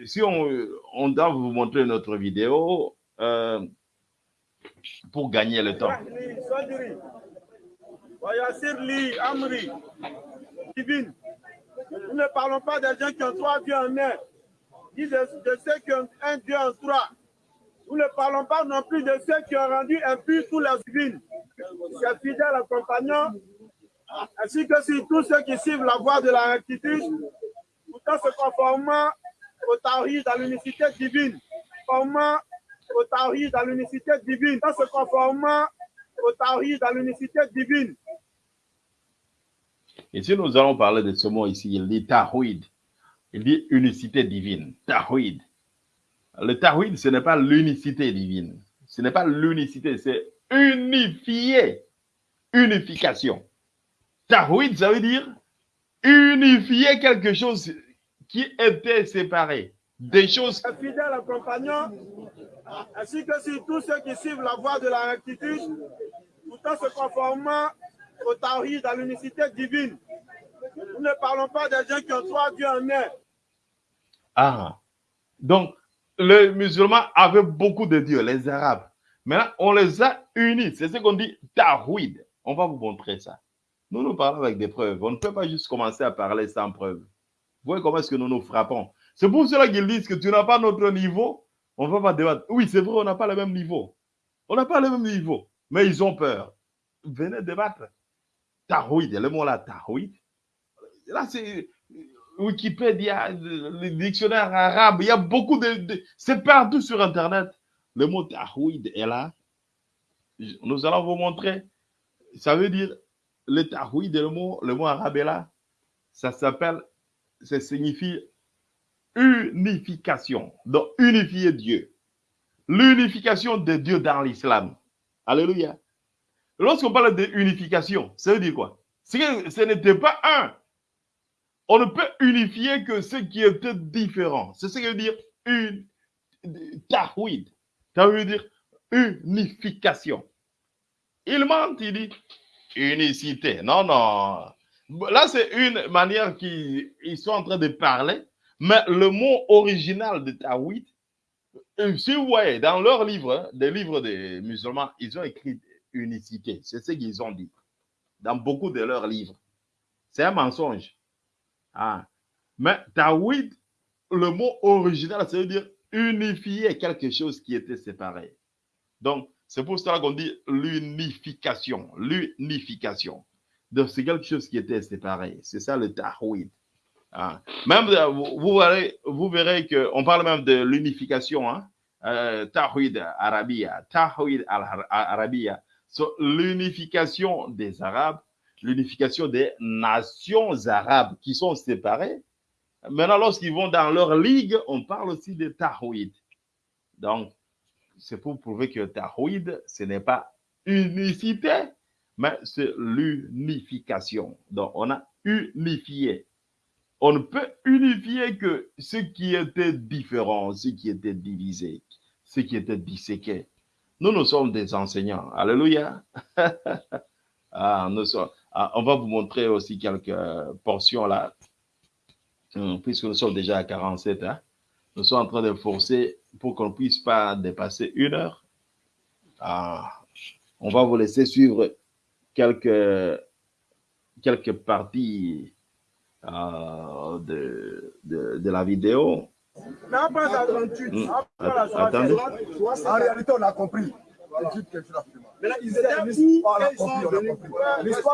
Si on, doit vous montrer une autre vidéo euh, pour gagner le temps. Nous ne parlons pas des gens qui ont trois dieux en un, ni de, ceux qui ont un dieu en trois. Nous ne parlons pas non plus de ceux qui ont rendu impurs tous les divines, ses fidèles compagnons, ainsi que sur tous ceux qui suivent la voie de la rectitude, tout en se conformant au tawhid dans l'unicité divine, conformant au tawhid dans l'unicité divine, en se conformant au tawhid dans l'unicité divine. Et si nous allons parler de ce mot ici, il dit Tahuid. Il dit unicité divine. Tahuid. Le Tahuid, ce n'est pas l'unicité divine. Ce n'est pas l'unicité, c'est unifié. Unification. Tahuid, ça veut dire unifier quelque chose qui était séparé. Des choses. Fidèles compagnons, ainsi que sur tous ceux qui suivent la voie de la rectitude, tout en se conformant au Tawhid, à l'unicité divine. Nous ne parlons pas des gens qui ont trois dieux en un. Ah, donc les musulmans avaient beaucoup de dieux, les arabes. Maintenant, on les a unis. C'est ce qu'on dit Tawhid. On va vous montrer ça. Nous nous parlons avec des preuves. On ne peut pas juste commencer à parler sans preuve. Vous voyez comment est-ce que nous nous frappons? C'est pour cela qu'ils disent que tu n'as pas notre niveau. On ne va pas débattre. Oui, c'est vrai, on n'a pas le même niveau. On n'a pas le même niveau. Mais ils ont peur. Venez débattre. Tarouid, le mot là, tarouid. Là, c'est Wikipédia, le dictionnaire arabe. Il y a beaucoup de. c'est partout sur Internet. Le mot tarouid est là. Nous allons vous montrer. Ça veut dire le tarouid, le mot, le mot arabe est là. Ça s'appelle, ça signifie unification. Donc, unifier Dieu. L'unification de Dieu dans l'islam. Alléluia. Lorsqu'on parle d'unification, ça veut dire quoi? Que ce n'était pas un. On ne peut unifier que ce qui était différent. C'est ce que veut dire une. Ça veut dire unification. Il ment, il dit unicité. Non, non. Là, c'est une manière qu'ils sont en train de parler, mais le mot original de tahwid, euh, si vous voyez, dans leurs livres, hein, des livres des musulmans, ils ont écrit unicité. C'est ce qu'ils ont dit dans beaucoup de leurs livres. C'est un mensonge. Ah. Mais Tawhid, le mot original, ça veut dire unifier quelque chose qui était séparé. Donc, c'est pour cela qu'on dit l'unification. L'unification. Donc, c'est quelque chose qui était séparé. C'est ça le Tawhid. Ah. Même, vous, verrez, vous verrez qu'on parle même de l'unification. Hein? Euh, Tawhid Arabia. Tawhid Arabia l'unification des Arabes, l'unification des nations arabes qui sont séparées. Maintenant, lorsqu'ils vont dans leur ligue, on parle aussi de Tahoïd. Donc, c'est pour prouver que Tahoïd, ce n'est pas unicité, mais c'est l'unification. Donc, on a unifié. On ne peut unifier que ce qui était différent, ce qui était divisé, ce qui était disséqué. Nous, nous sommes des enseignants. Alléluia. ah, nous sommes, on va vous montrer aussi quelques portions là, hum, puisque nous sommes déjà à 47. Hein. Nous sommes en train de forcer pour qu'on ne puisse pas dépasser une heure. Ah, on va vous laisser suivre quelques, quelques parties euh, de, de, de la vidéo. Mais après la 38, Mm. après la Att- attendez. 38, En réalité, on a compris. Ils C'est étaient l'histoire, où? ils sont venus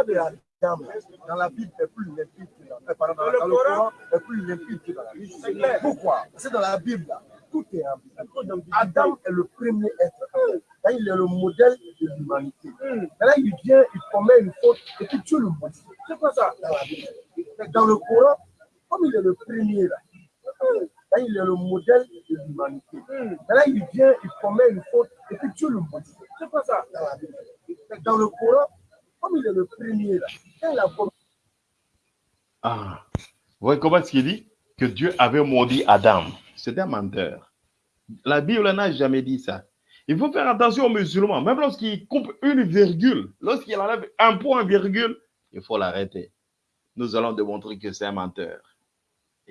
de la dame dans la Bible est plus limpide que dans, euh, pardon, dans, Dans le dans le Coran, est plus limpide que dans la Bible. C'est. Pourquoi? Parce que dans la Bible, là, tout est ambiguë. Adam est le premier être. Là, il est le modèle de l'humanité. Là, il vient, il commet une faute et puis Dieu le modifie. C'est quoi ça? Dans la Bible Dans le Coran, comme il est le premier là, là, il est le modèle de l'humanité. Là, il vient, il commet une faute et puis Dieu le modifie. C'est quoi ça? Dans la Bible Dans le Coran, comme il est le premier là, quand il a commis Ah, vous voyez comment est-ce qu'il dit que Dieu avait maudit Adam? C'est un menteur. La Bible n'a jamais dit ça. Il faut faire attention aux musulmans. Même lorsqu'il coupe une virgule, lorsqu'il enlève un point virgule, il faut l'arrêter. Nous allons démontrer que c'est un menteur.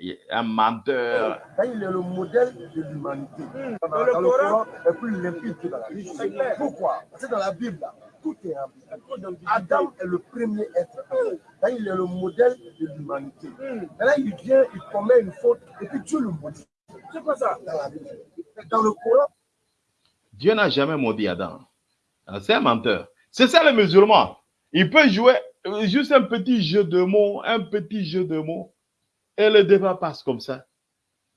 Il est Un menteur. Là, il est le modèle de l'humanité. Dans, Dans le Coran, est plus limpide que dans la Bible. Pourquoi? Parce que dans la Bible, tout est ambigu. Adam est le premier être. Là, il est le modèle de l'humanité. Là, il vient, il commet une faute et puis Dieu le modifie. C'est quoi ça? Dans la Bible Dans le Coran, Dieu n'a jamais maudit Adam. Ah, C'est un menteur. C'est ça le musulman. Il peut jouer euh, juste un petit jeu de mots, un petit jeu de mots, et le débat passe comme ça.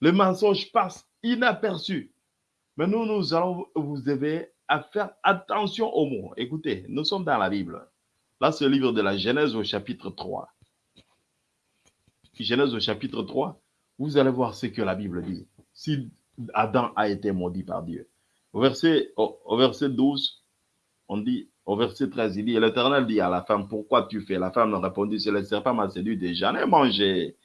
Le mensonge passe inaperçu. Mais nous, nous allons vous aider à faire attention aux mots. Écoutez, nous sommes dans la Bible. Là, c'est le livre de la Genèse au chapitre 3. Genèse au chapitre 3, vous allez voir ce que la Bible dit. Si Adam a été maudit par Dieu. Au verset, au, au verset 12, on dit, au verset 13, il dit, l'Éternel dit à la femme, pourquoi tu fais? La femme a répondu, c'est le serpent m'a séduit et j'en ai mangé.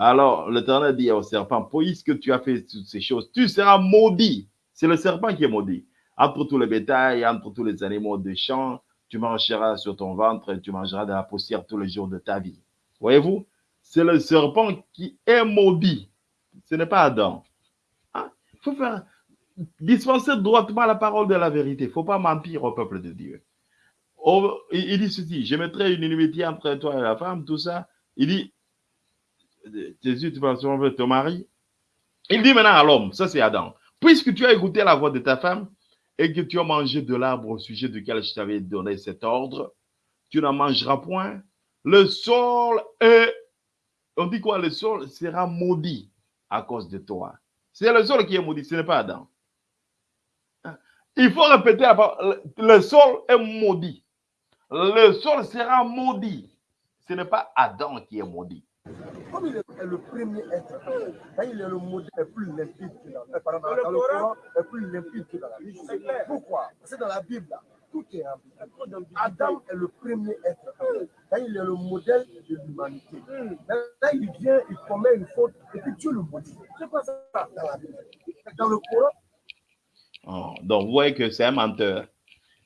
Alors l'Éternel dit au serpent, puisque tu as fait toutes ces choses, tu seras maudit. C'est le serpent qui est maudit. Entre tous les bétails, entre tous les animaux des champs, tu marcheras sur ton ventre et tu mangeras de la poussière tous les jours de ta vie. Voyez-vous, c'est le serpent qui est maudit. Ce n'est pas Adam. Hein? Il faut faire dispenser droitement la parole de la vérité. Il ne faut pas mentir au peuple de Dieu. Il, il dit ceci, je mettrai une inimitié entre toi et la femme, tout ça. Il dit, Jésus, tu vas sauver ton mari. Il dit maintenant à l'homme, ça c'est Adam, puisque tu as écouté la voix de ta femme et que tu as mangé de l'arbre au sujet duquel je t'avais donné cet ordre, tu n'en mangeras point. Le sol est, on dit quoi, le sol sera maudit à cause de toi. C'est le sol qui est maudit, ce n'est pas Adam. Il faut répéter la parole, le sol est maudit. Le sol sera maudit. Ce n'est pas Adam qui est maudit. Comme il est le premier être, quand il est le modèle le plus limpide que dans, pardon, dans, Dans le dans le Coran, est plus limpide que dans la Bible. Pourquoi? Parce que dans la Bible, là, tout est rempli. Adam est le premier être. Quand il est le modèle de l'humanité. Là, il vient, il commet une faute, et puis Dieu le maudit. C'est pas ça? Dans la Bible. Dans le Coran, Oh, donc, vous voyez que c'est un menteur.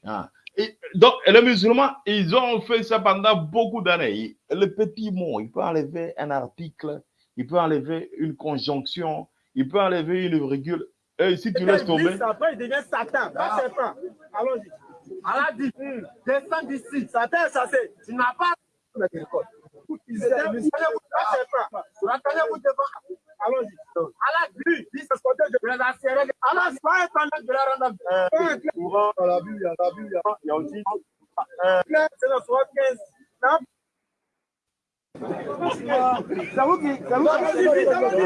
Ah. Et donc, les musulmans, ils ont fait ça pendant beaucoup d'années. Le petit mot, il peut enlever un article, il peut enlever une conjonction, il peut enlever une virgule. Et si tu laisses tomber, Après, il devient Satan. Allons-y. Allah dit, descends d'ici. Satan, ça c'est. Tu n'as pas dit, Lui, c'est ce qu'on dit. je pas un temps Je la rendre de courant dans la Bible, il y a la Bible, il y a- il y a aussi clair, c'est le 75. Non, C'est vous qui. C'est vous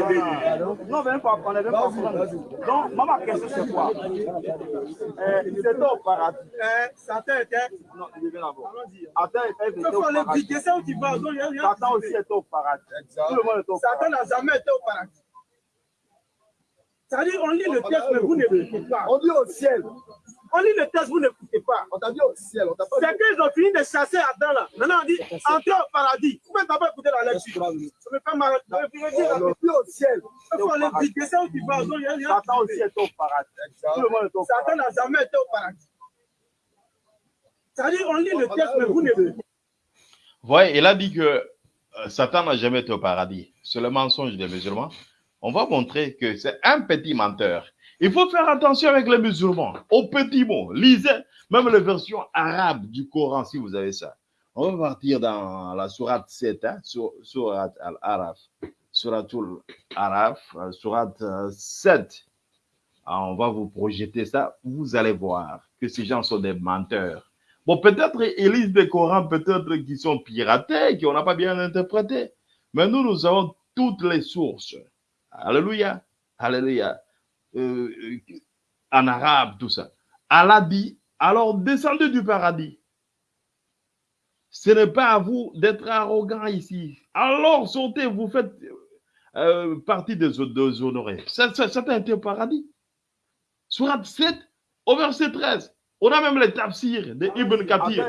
qui. Non, même pas, on même pas. Donc, moi, ma question, c'est quoi euh, Ils étaient au paradis. euh, Satan était. Non, il. Adam était Il faut ça où tu vas. Satan aussi était au paradis. Tout le monde est au Satan paradis. n'a jamais été au paradis. C'est-à-dire, on lit le texte, mais vous n'écoutez pas. On dit au ciel. On lit le texte, vous n'écoutez pas. On t'a dit au ciel. On t'a pas C'est dit. qu'ils ont fini de chasser Adam là. Maintenant, on dit entrez au paradis. Vous pouvez d'abord écouter la lecture. Ça me fait mal. Ça me fait dire, On dit au ciel. Il faut les piquer, ça où tu vas. Satan aussi était au paradis. Tout le monde est au Satan paradis. n'a jamais été au paradis. C'est-à-dire, on lit le texte, mais vous n'écoutez pas. Vous voyez, il a dit que euh, Satan n'a jamais été au paradis. C'est le mensonge des musulmans. On va montrer que c'est un petit menteur. Il faut faire attention avec les musulmans, aux petits mots. Lisez même les versions arabes du Coran si vous avez ça. On va partir dans la sourate 7, hein, sur, sourate al-Araf. Suratul Araf, euh, sourate euh, 7. Ah, on va vous projeter ça. Vous allez voir que ces gens sont des menteurs. Bon, peut-être ils lisent des Corans, peut-être qui sont piratés, qu'on n'a pas bien interprétés. Mais nous, nous avons toutes les sources. Alléluia. Alléluia. Euh, en arabe, tout ça. Allah dit, alors descendez du paradis. Ce n'est pas à vous d'être arrogant ici. Alors sautez, vous faites euh, partie des, des honorés. Ça, ça, ça a été au paradis. Surat 7, au verset 13. On a même les tafsirs de Ibn Kathir.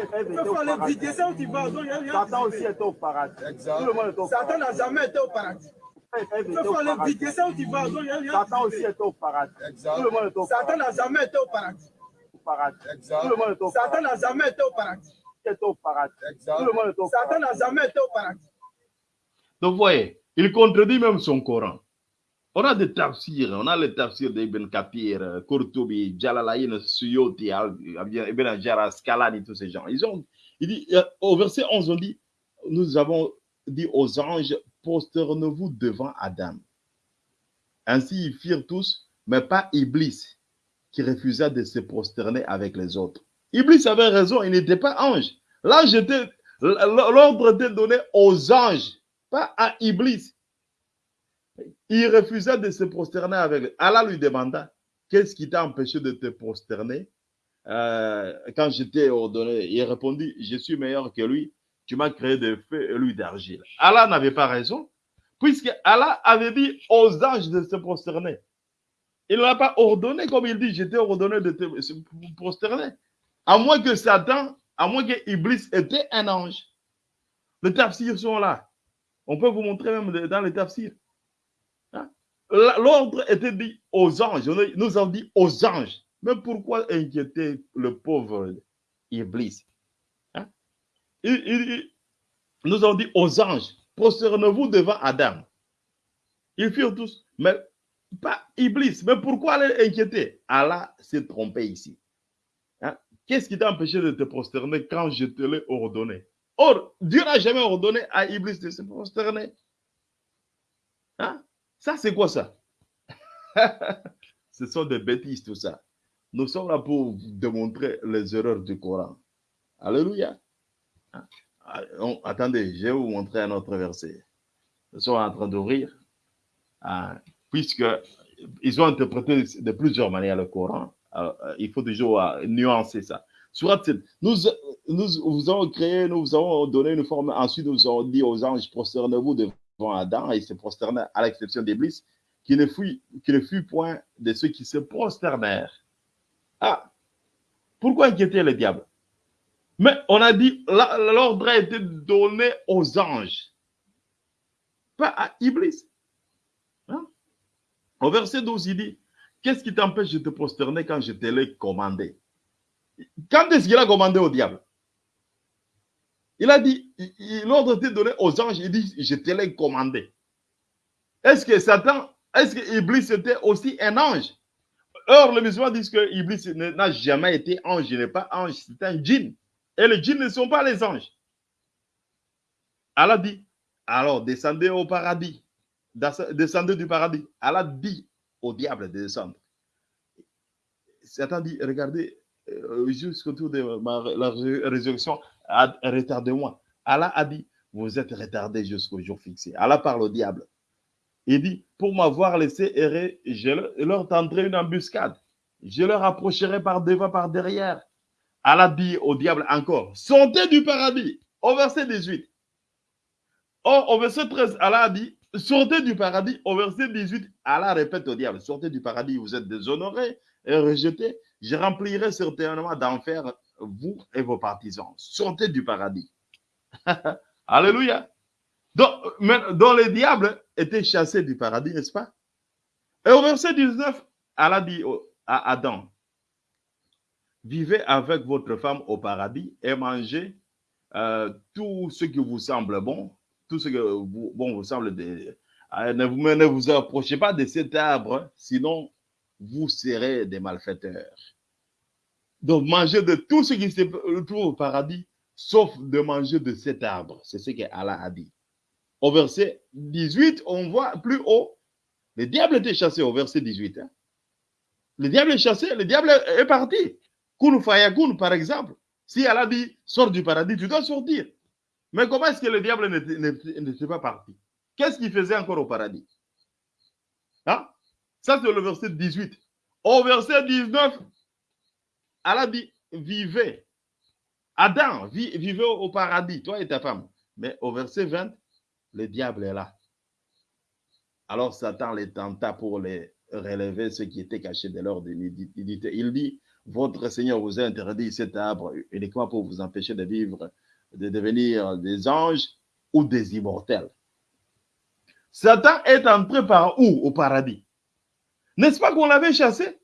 Satan aussi était au paradis. Tout le monde est au Satan n'a jamais été au paradis. Il était au faut paradis. piquer, ça où tu vas. Satan aussi était au paradis. Tout le monde est au Satan n'a jamais été au paradis. paradis. Tout le monde est au Satan n'a jamais été au paradis. Est au paradis. Tout le monde est au Satan paradis. n'a jamais été au paradis. Donc, vous voyez, il contredit même son Coran. On a des tafsirs, on a les tafsirs d'Ibn Kathir, euh, Qurtubi, Jalalayn, Suyoti, Al- Ibn Hajar, Asqalani, tous ces gens. Ils ont, il dit, euh, au verset 11, on dit, nous avons dit aux anges, prosternez-vous devant Adam. Ainsi, ils firent tous, mais pas Iblis, qui refusa de se prosterner avec les autres. Iblis avait raison, il n'était pas ange. J'étais, l'ordre était donné aux anges, pas à Iblis. Il refusa de se prosterner avec. Allah lui demanda, qu'est-ce qui t'a empêché de te prosterner? Euh, quand je t'ai ordonné Il répondit, je suis meilleur que lui. Tu m'as créé de feu et lui d'argile. Allah n'avait pas raison Puisque Allah avait dit aux anges de se prosterner. Il n'a pas ordonné, comme il dit, j'étais ordonné de te prosterner. À moins que Satan, à moins que Iblis était un ange. Les tafsirs sont là. On peut vous montrer même dans les tafsirs. Hein? L'ordre était dit aux anges. Nous avons dit aux anges. Mais pourquoi inquiéter le pauvre Iblis? Nous avons dit aux anges, prosternez-vous devant Adam. Ils firent tous, mais pas Iblis. Mais pourquoi aller inquiéter? Allah s'est trompé ici. Hein? Qu'est-ce qui t'a empêché de te prosterner quand je te l'ai ordonné? Or, Dieu n'a jamais ordonné à Iblis de se prosterner. Hein? Ça, c'est quoi ça? Ce sont des bêtises, tout ça. Nous sommes là pour démontrer les erreurs du Coran. Alléluia. Ah, attendez, je vais vous montrer un autre verset. Nous sommes en train d'ouvrir, hein, puisque ils ont interprété de plusieurs manières le Coran. Euh, il faut toujours euh, nuancer ça. nous, nous vous avons créé, nous vous avons donné une forme. Ensuite, nous avons dit aux anges, prosternez-vous devant Adam, et il se prosternait à l'exception d'Iblis, qui ne fut, qui ne fut point de ceux qui se prosternèrent. Ah, pourquoi inquiéter le diable? Mais on a dit, l'ordre a été donné aux anges, pas à Iblis. Hein? Au verset 12, il dit, qu'est-ce qui t'empêche de te prosterner quand je te l'ai commandé? Quand est-ce qu'il a commandé au diable? Il a dit, l'ordre était donné aux anges, il dit, je te l'ai commandé. Est-ce que Satan, est-ce que Iblis était aussi un ange? Or, les musulmans disent que Iblis n'a jamais été ange, il n'est pas ange, c'est un djinn. Et les djinns ne sont pas les anges. Allah dit, alors descendez au paradis, descendez du paradis. Allah dit au diable de descendre. Satan dit, regardez, euh, jusqu'autour de la résurrection, retardez-moi. Allah a dit, vous êtes retardé jusqu'au jour fixé. Allah parle au diable. Il dit, pour m'avoir laissé errer, je leur tendrai une embuscade. Je leur approcherai par devant, par derrière. Allah dit au diable encore, sortez du paradis. Au verset 18. Or, au verset 13, Allah a dit, sortez du paradis. Au verset 18, Allah répète au diable, sortez du paradis, vous êtes déshonorés et rejetés. Je remplirai certainement d'enfer vous et vos partisans. Sortez du paradis. Alléluia. Donc, les diables étaient chassés du paradis, n'est-ce pas? Et au verset 19, Allah dit à Adam, vivez avec votre femme au paradis et mangez euh, tout ce qui vous semble bon, tout ce que vous, bon, vous semble de, euh, ne, vous, ne vous approchez pas de cet arbre, sinon vous serez des malfaiteurs. Donc, mangez de tout ce qui se trouve au paradis, sauf de manger de cet arbre. C'est ce que Allah a dit. Au verset 18, on voit plus haut, le diable était chassé au verset 18. Hein. Le diable est chassé, le diable est parti. Kun fayakun, par exemple. Si Allah dit, sors du paradis, tu dois sortir. Mais comment est-ce que le diable n'était pas parti Qu'est-ce qu'il faisait encore au paradis? Hein? Ça, c'est le verset 18. Au verset 19, Allah dit, vivez. Adam, vivez au paradis, toi et ta femme. Mais au verset 20, le diable est là. Alors Satan les tenta pour les relever ce qui était caché de leur dignité. Il dit, votre Seigneur vous a interdit cet arbre uniquement pour vous empêcher de vivre, de devenir des anges ou des immortels. Satan est entré par où au paradis? N'est-ce pas qu'on l'avait chassé?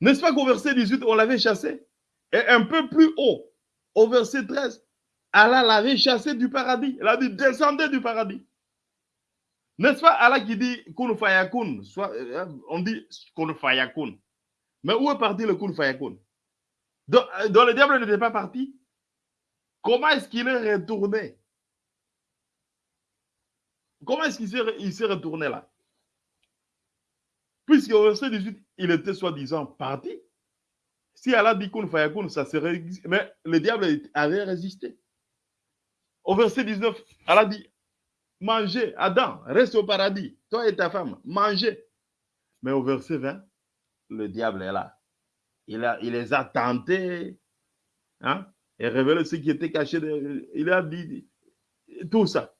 N'est-ce pas qu'au verset 18, on l'avait chassé? Et un peu plus haut, au verset 13, Allah l'avait chassé du paradis. Il a dit descendez du paradis. N'est-ce pas Allah qui dit kun fayakun? Euh, On dit kun fayakun. Mais où est parti le kun fayakun? Donc, euh, le diable n'était pas parti. Comment est-ce qu'il est retourné? Comment est-ce qu'il s'est retourné là? Puisque au verset 18, il était soi-disant parti. Si Allah dit kun fayakun, ça serait. Mais le diable avait résisté. Au verset 19, Allah dit, mangez, Adam, reste au paradis, toi et ta femme, mangez. Mais au verset 20, le diable est là. Il, a, il les a tentés hein, et révélé ce qui était caché. il a dit tout ça.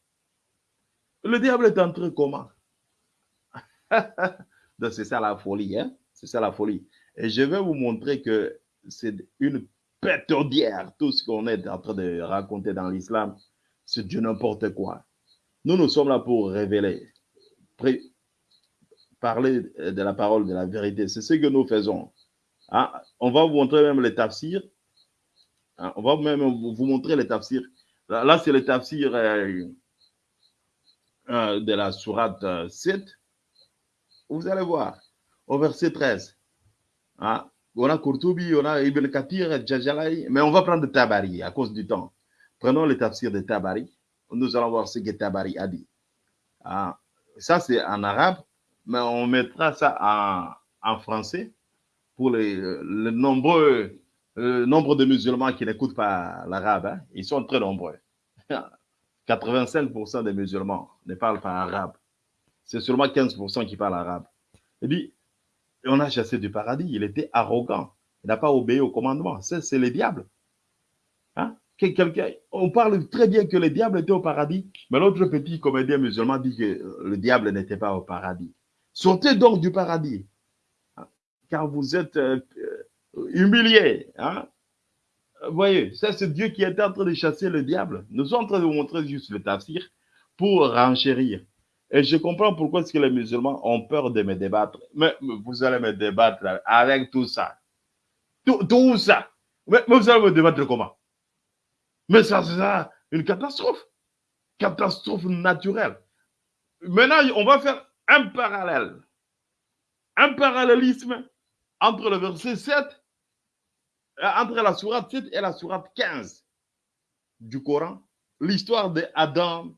Le diable est entré comment? Donc, c'est ça la folie, hein? C'est ça la folie. Et je vais vous montrer que c'est une pétodière, tout ce qu'on est en train de raconter dans l'islam, c'est du n'importe quoi. Nous, nous sommes là pour révéler, parler de la parole, de la vérité. C'est ce que nous faisons. Hein? On va vous montrer même les tafsirs. Hein? On va même vous montrer les tafsirs. Là, c'est le tafsir euh, euh, de la sourate 7. Vous allez voir, au verset 13. Hein? On a Kurtubi, on a Ibn Kathir, Djajalai, mais on va prendre Tabari à cause du temps. Prenons le tafsir de Tabari. Nous allons voir ce que Tabari a dit. Ah, ça, c'est en arabe, mais on mettra ça en, français pour les, le nombreux le nombre de musulmans qui n'écoutent pas l'arabe. Hein. Ils sont très nombreux. 85% des musulmans ne parlent pas arabe. C'est seulement 15% qui parlent arabe. Il dit, on a chassé du paradis. Il était arrogant. Il n'a pas obéi au commandement. C'est le diable. Hein? on parle très bien que le diable était au paradis, mais l'autre petit comédien musulman dit que le diable n'était pas au paradis. Sortez donc du paradis, car vous êtes euh, euh, humiliés. Hein? Vous voyez, ça c'est Dieu qui est en train de chasser le diable. Nous sommes en train de vous montrer juste le tafsir pour renchérir. Et je comprends pourquoi est-ce que les musulmans ont peur de me débattre. Mais vous allez me débattre avec tout ça. Tout, ça. Mais, vous allez me débattre comment? Mais ça, c'est une catastrophe. Catastrophe naturelle. Maintenant, on va faire un parallèle. Un parallélisme entre le verset 7, euh, entre la sourate 7 et la sourate 15 du Coran. L'histoire d'Adam,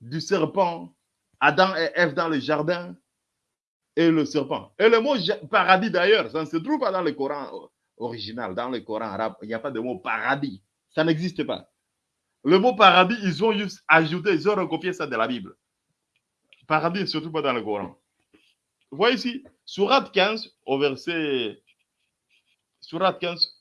du serpent, Adam et Ève dans le jardin et le serpent. Et le mot paradis d'ailleurs, ça ne se trouve pas dans le Coran original, dans le Coran arabe. Il n'y a pas de mot paradis. Ça n'existe pas. Le mot paradis, ils ont juste ajouté, ils ont recopié ça de la Bible. Paradis trouve pas dans le Coran. Voyez ici, Surat 15, au verset. Surat 15,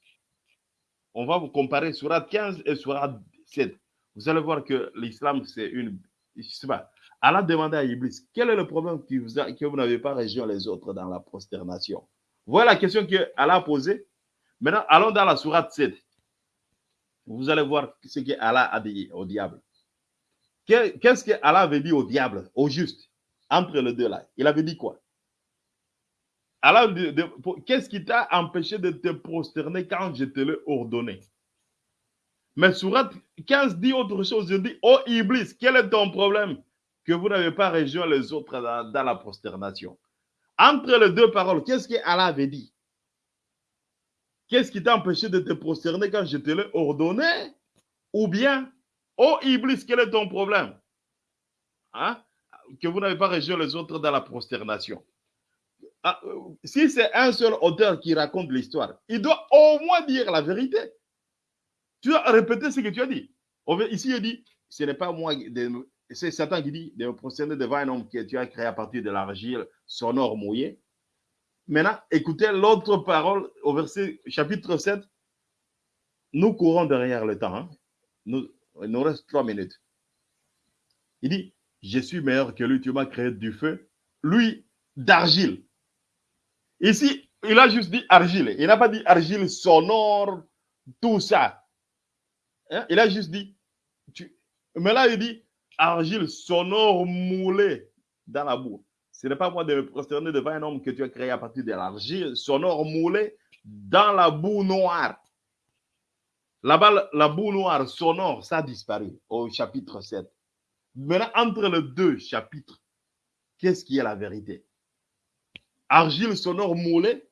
on va vous comparer Surat 15 et Surat 7. Vous allez voir que l'islam, c'est une. Je sais pas, Allah demandait à Iblis, quel est le problème que vous, que vous n'avez pas rejoint les autres dans la prosternation? Voilà la question que Allah a posée. Maintenant, allons dans la sourate 7. Vous allez voir ce que Allah a dit au diable. Qu'est-ce que Allah avait dit au diable, au juste, entre les deux là? Il avait dit quoi? Qu'est-ce qui t'a empêché de te prosterner quand je te l'ai ordonné? Mais sourate 15 dit autre chose. Il dit, oh Iblis, quel est ton problème? Que vous n'avez pas rejoint les autres dans, la prosternation. Entre les deux paroles, qu'est-ce que Allah avait dit? Qu'est-ce qui t'a empêché de te prosterner quand je te l'ai ordonné? Ou bien, oh Iblis, quel est ton problème? Hein? Que vous n'avez pas rejoint les autres dans la prosternation. Ah, euh, si c'est un seul auteur qui raconte l'histoire, il doit au moins dire la vérité. Tu dois répéter ce que tu as dit. Ici, il dit, ce n'est pas moi c'est Satan qui dit de procéder devant un homme que tu as créé à partir de l'argile sonore mouillée. Maintenant, écoutez l'autre parole au verset chapitre 7. Nous courons derrière le temps. Hein. Nous, il nous reste trois minutes. Il dit, je suis meilleur que lui, tu m'as créé du feu. Lui, d'argile. Ici, il a juste dit argile. Il n'a pas dit argile sonore, tout ça. Hein? Il a juste dit, mais là, il dit, argile sonore moulée dans la boue. Ce n'est pas moi de me prosterner devant un homme que tu as créé à partir de l'argile sonore moulée dans la boue noire. Là-bas, la boue noire sonore, ça a disparu au chapitre 7. Maintenant, entre les deux chapitres, qu'est-ce qui est la vérité? Argile sonore moulée,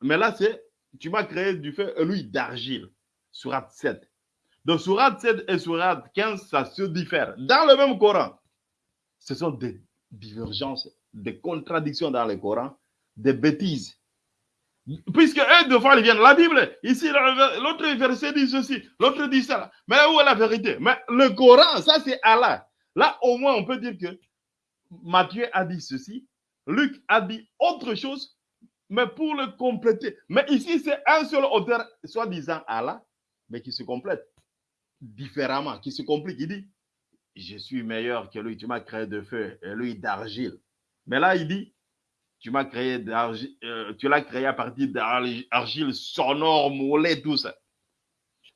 mais là, c'est tu m'as créé du feu, lui, d'argile, surat 7. Donc, Surat 7 et Surat 15, ça se diffère. Dans le même Coran, ce sont des divergences, des contradictions dans le Coran, des bêtises. Puisque eux, fois, ils viennent. La Bible, ici, l'autre verset dit ceci, l'autre dit ça. Mais où est la vérité? Mais le Coran, ça, c'est Allah. Là, au moins, on peut dire que Matthieu a dit ceci, Luc a dit autre chose, mais pour le compléter. Mais ici, c'est un seul auteur, soi-disant Allah, mais qui se complète différemment, qui se complique. Il dit, je suis meilleur que lui, tu m'as créé de feu et lui d'argile. Mais là, il dit, euh, tu l'as créé à partir d'argile sonore, mollet, tout ça.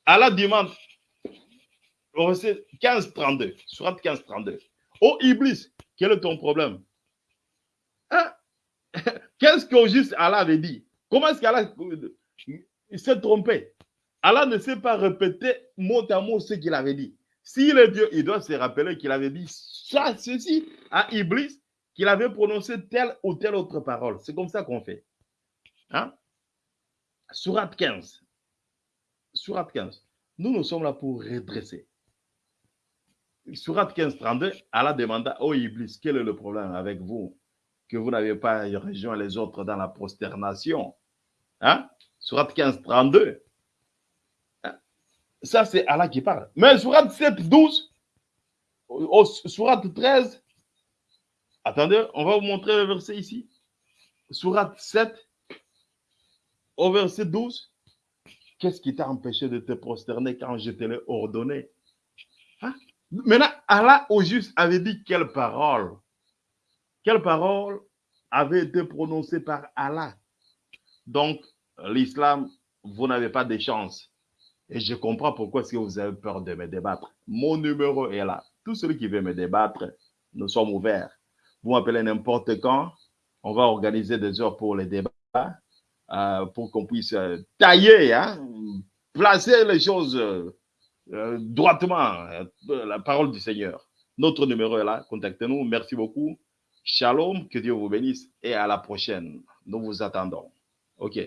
Allah demande, au verset 15-32, surat 15-32. Oh Iblis, quel est ton problème? Hein? Qu'est-ce que juste Allah avait dit? Comment est-ce qu'Allah s'est trompé? Allah ne sait pas répéter mot à mot ce qu'il avait dit. S'il est Dieu, il doit se rappeler qu'il avait dit ça, ceci à Iblis, qu'il avait prononcé telle ou telle autre parole. C'est comme ça qu'on fait. Hein? Surat 15. Surat 15. Nous, nous sommes là pour redresser. Surat 15, 32, Allah demanda, oh Iblis, quel est le problème avec vous que vous n'avez pas rejoint les autres dans la prosternation hein? Surat 15, 32. Ça, c'est Allah qui parle. Mais Surat 7, 12, au, Surat 13, attendez, on va vous montrer le verset ici. Surat 7, au verset 12. Qu'est-ce qui t'a empêché de te prosterner quand je te l'ai ordonné? Hein? Maintenant, Allah au juste avait dit quelle parole? Quelle parole avait été prononcée par Allah? Donc, l'islam, vous n'avez pas de chance. Et je comprends pourquoi si vous avez peur de me débattre. Mon numéro est là. Tout celui qui veut me débattre, nous sommes ouverts. Vous m'appelez n'importe quand. On va organiser des heures pour les débats, euh, pour qu'on puisse euh, tailler, hein, placer les choses euh, droitement, la parole du Seigneur. Notre numéro est là. Contactez-nous. Merci beaucoup. Shalom. Que Dieu vous bénisse et à la prochaine. Nous vous attendons. OK.